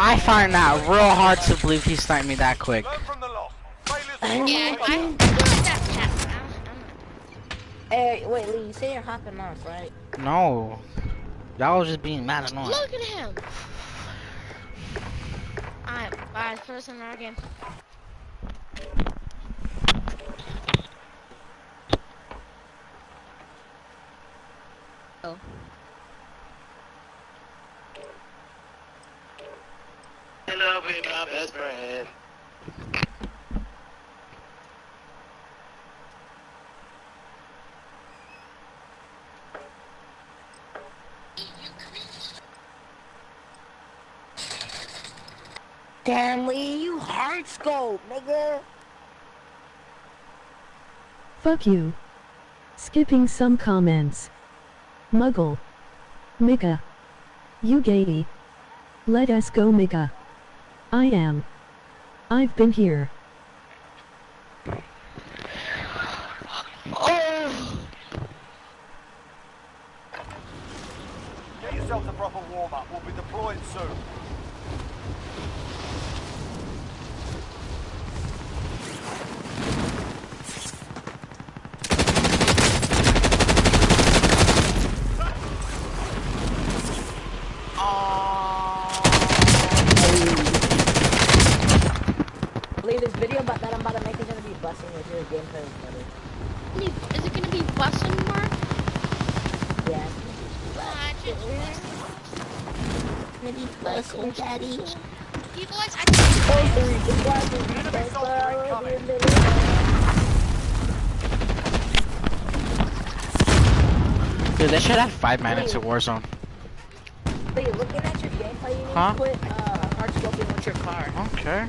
I find that real hard to believe he sniped me that quick. Learn from the loss. Failures I will Yeah, not I, I be feel like that's happened. Hey, wait, Lee, you say you're hopping off, right? No. Y'all was just being mad annoying. Look at him. Alright, bye. Put us in our game. Oh. Love with my best friend. Damn, Lee, you hard scope, nigga. Fuck you. Skipping some comments. Muggle. Mika. You gay. Let us go Mika. I am. I've been here. Get yourself a proper warm-up. We'll be deploying soon. Lee, this video about that I'm about to make is gonna be busting with your gameplay is better. Is it gonna be busting mark? Yeah. Ah, just- Gonna be busting, daddy. You boys, I Oh, three. It's busting. Enemy soldier incoming. Dude, they should have five minutes of Warzone. Lee, looking at your gameplay, you Huh? to uh, hard scoping with your car. Okay.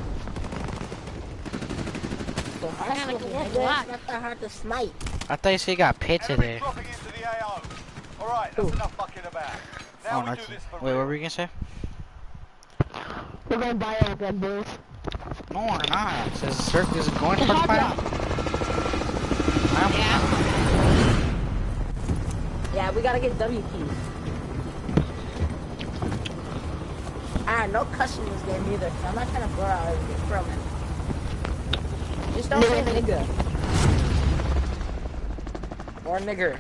So hard scoping, with nigga, black. it's not that hard to snipe. I thought you said you got Enemy today. the All right, that's Ooh. enough fucking about. Now Oh, we no. do this for Wait, what were you gonna say? We're gonna buy all them boys. No, we're not. Says the circle is going The for the hot plan. Yeah, we gotta get W keys. Alright, no cussing in this game either. 'cause I'm not trying to blur out everything from it. Just don't say nigga. Or nigger.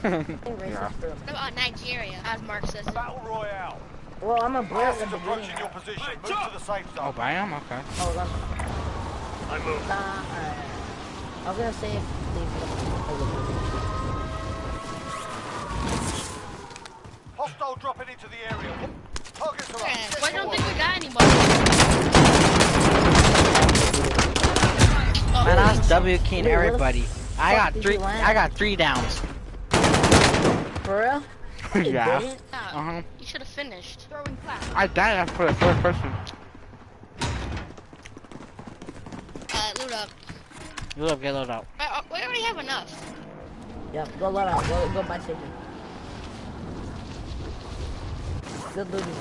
Say racist for a minute. What about Nigeria, as Mark says? Battle Royale. Well, I'm a blur Gas at the approaching your position. Move to the safe Oh, zone. but I am okay. Oh, Hold on. I move. Nah, alright. I was gonna say if Hostile dropping into the area. Targets are Yeah, up. Why don't think we got anybody? Man, I was W keying Wait, everybody. I got three. I got three downs. For real? Yeah. Ah. Uh huh. You should have finished. I died after the first person. Uh, loot up. Look, get loaded out. Uh, uh, we already have enough. Yep, go let out. Go, go buy chicken. Good loot is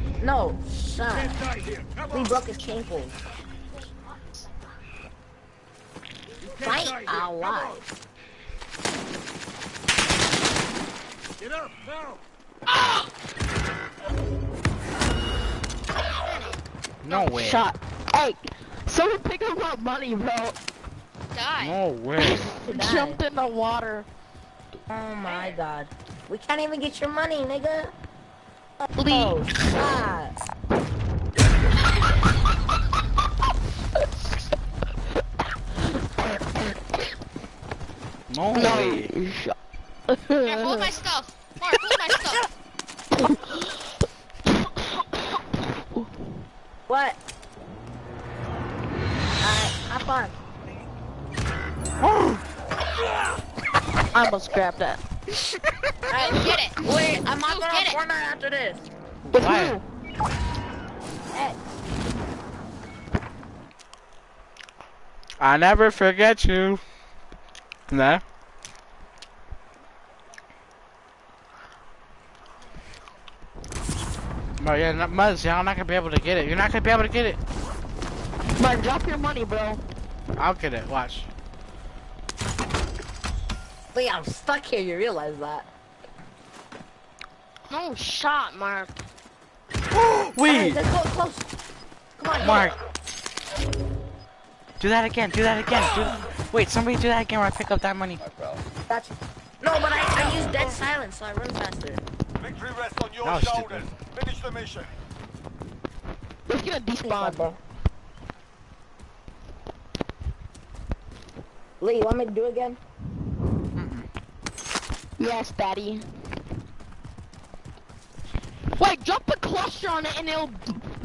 good. No, shot. We broke his cankles. Fight alive. Get up now. No way. Shot. Hey, someone pick up my money, bro. Die. No way. Jumped in the water. Oh my god. We can't even get your money, nigga. Please. Oh, shot. No way. No. Shot. Here, hold my stuff. Mark, hold my stuff. What? Alright, hop on. I almost grabbed that. Alright, get it. Wait, I'm hopping Get on it. Fortnite after this. With Why? who? Hey, I never forget you. Nah. Bro, yeah, not Muzz, y'all not gonna be able to get it. You're not gonna be able to get it. Mark, drop your money, bro. I'll get it, watch. wait, I'm stuck here, you realize that. No shot, Mark. Alright, Wait, let's go close. Come on, Mark. Do that again, do that again. Do... Wait, somebody do that again where I pick up that money. Gotcha. No, but I, I use dead silence, so I run faster. Victory rests on your That was shoulders. Finish the mission. Let's get a despawn. bro. Lee, you want me to do it again? Yes, daddy. Wait, drop the cluster on it and it'll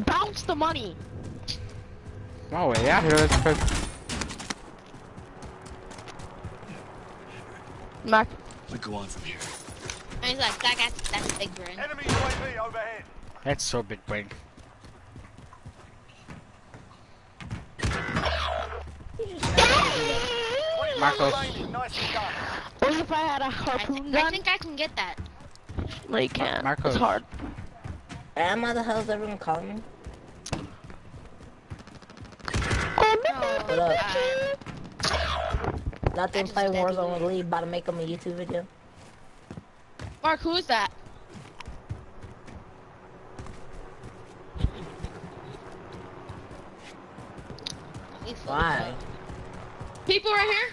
bounce the money. Oh, no way, yeah, here, let's put... Mark. We go on from here. And he's like, that guy's, that's big brain. Enemy UAV overhead. That's so big brain. Marcos. Remaining. Nicely done. What if I had a I, harpoon think, I gun? think I can get that. No, you can't. Marcos. It's hard. Am I the hell is everyone calling me? Oh, what up? Uh, Nothing, just play Warzone with Lee, about to make him a YouTube video. Mark, who is that? We full Why? People right here?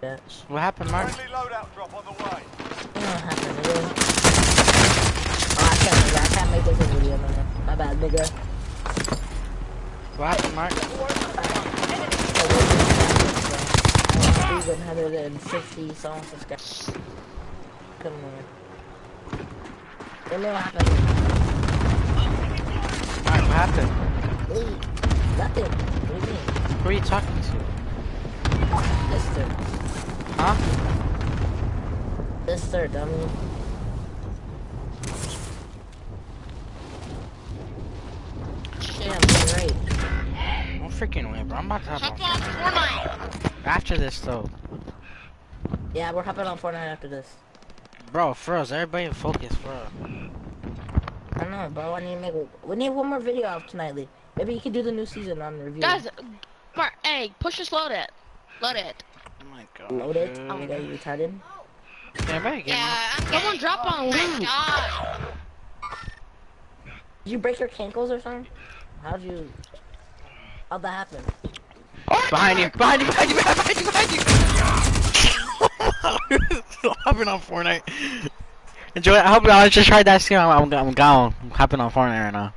Bitch. What happened, Mark? Friendly loadout drop on the way. What happened, nigga. Oh, I can't make that. I can't make this a video, man. My bad, nigga. What happened, Mark? Oh, He's 160 some subscribers. Come on. Tell me what happened. Mark, what happened? Lee, nothing. What do you mean? Who are you talking to? Mister. Huh? Mister, dummy. Damn, you're right. No freaking way, bro. I'm about to Jump have on Fortnite. After this, though. Yeah, we're hopping on Fortnite after this. Bro, froze. Everybody in focus, bro. I know, bro. I need to make. We need one more video out tonight, Lee. Maybe you can do the new season on the review. Guys, Mark, hey, push this load it. Load it. Oh my god. load it. dude. Oh my god, you retarded. Yeah, Yeah, I'm Someone drop on loot. God. Did you break your cankles or something? How'd you? How'd that happen? Behind you, behind you, behind you, behind you, behind you! Hopping on Fortnite. Enjoy. I hope y'all just tried that. See, I'm, I'm, I'm gone. I'm hopping on Fortnite right now.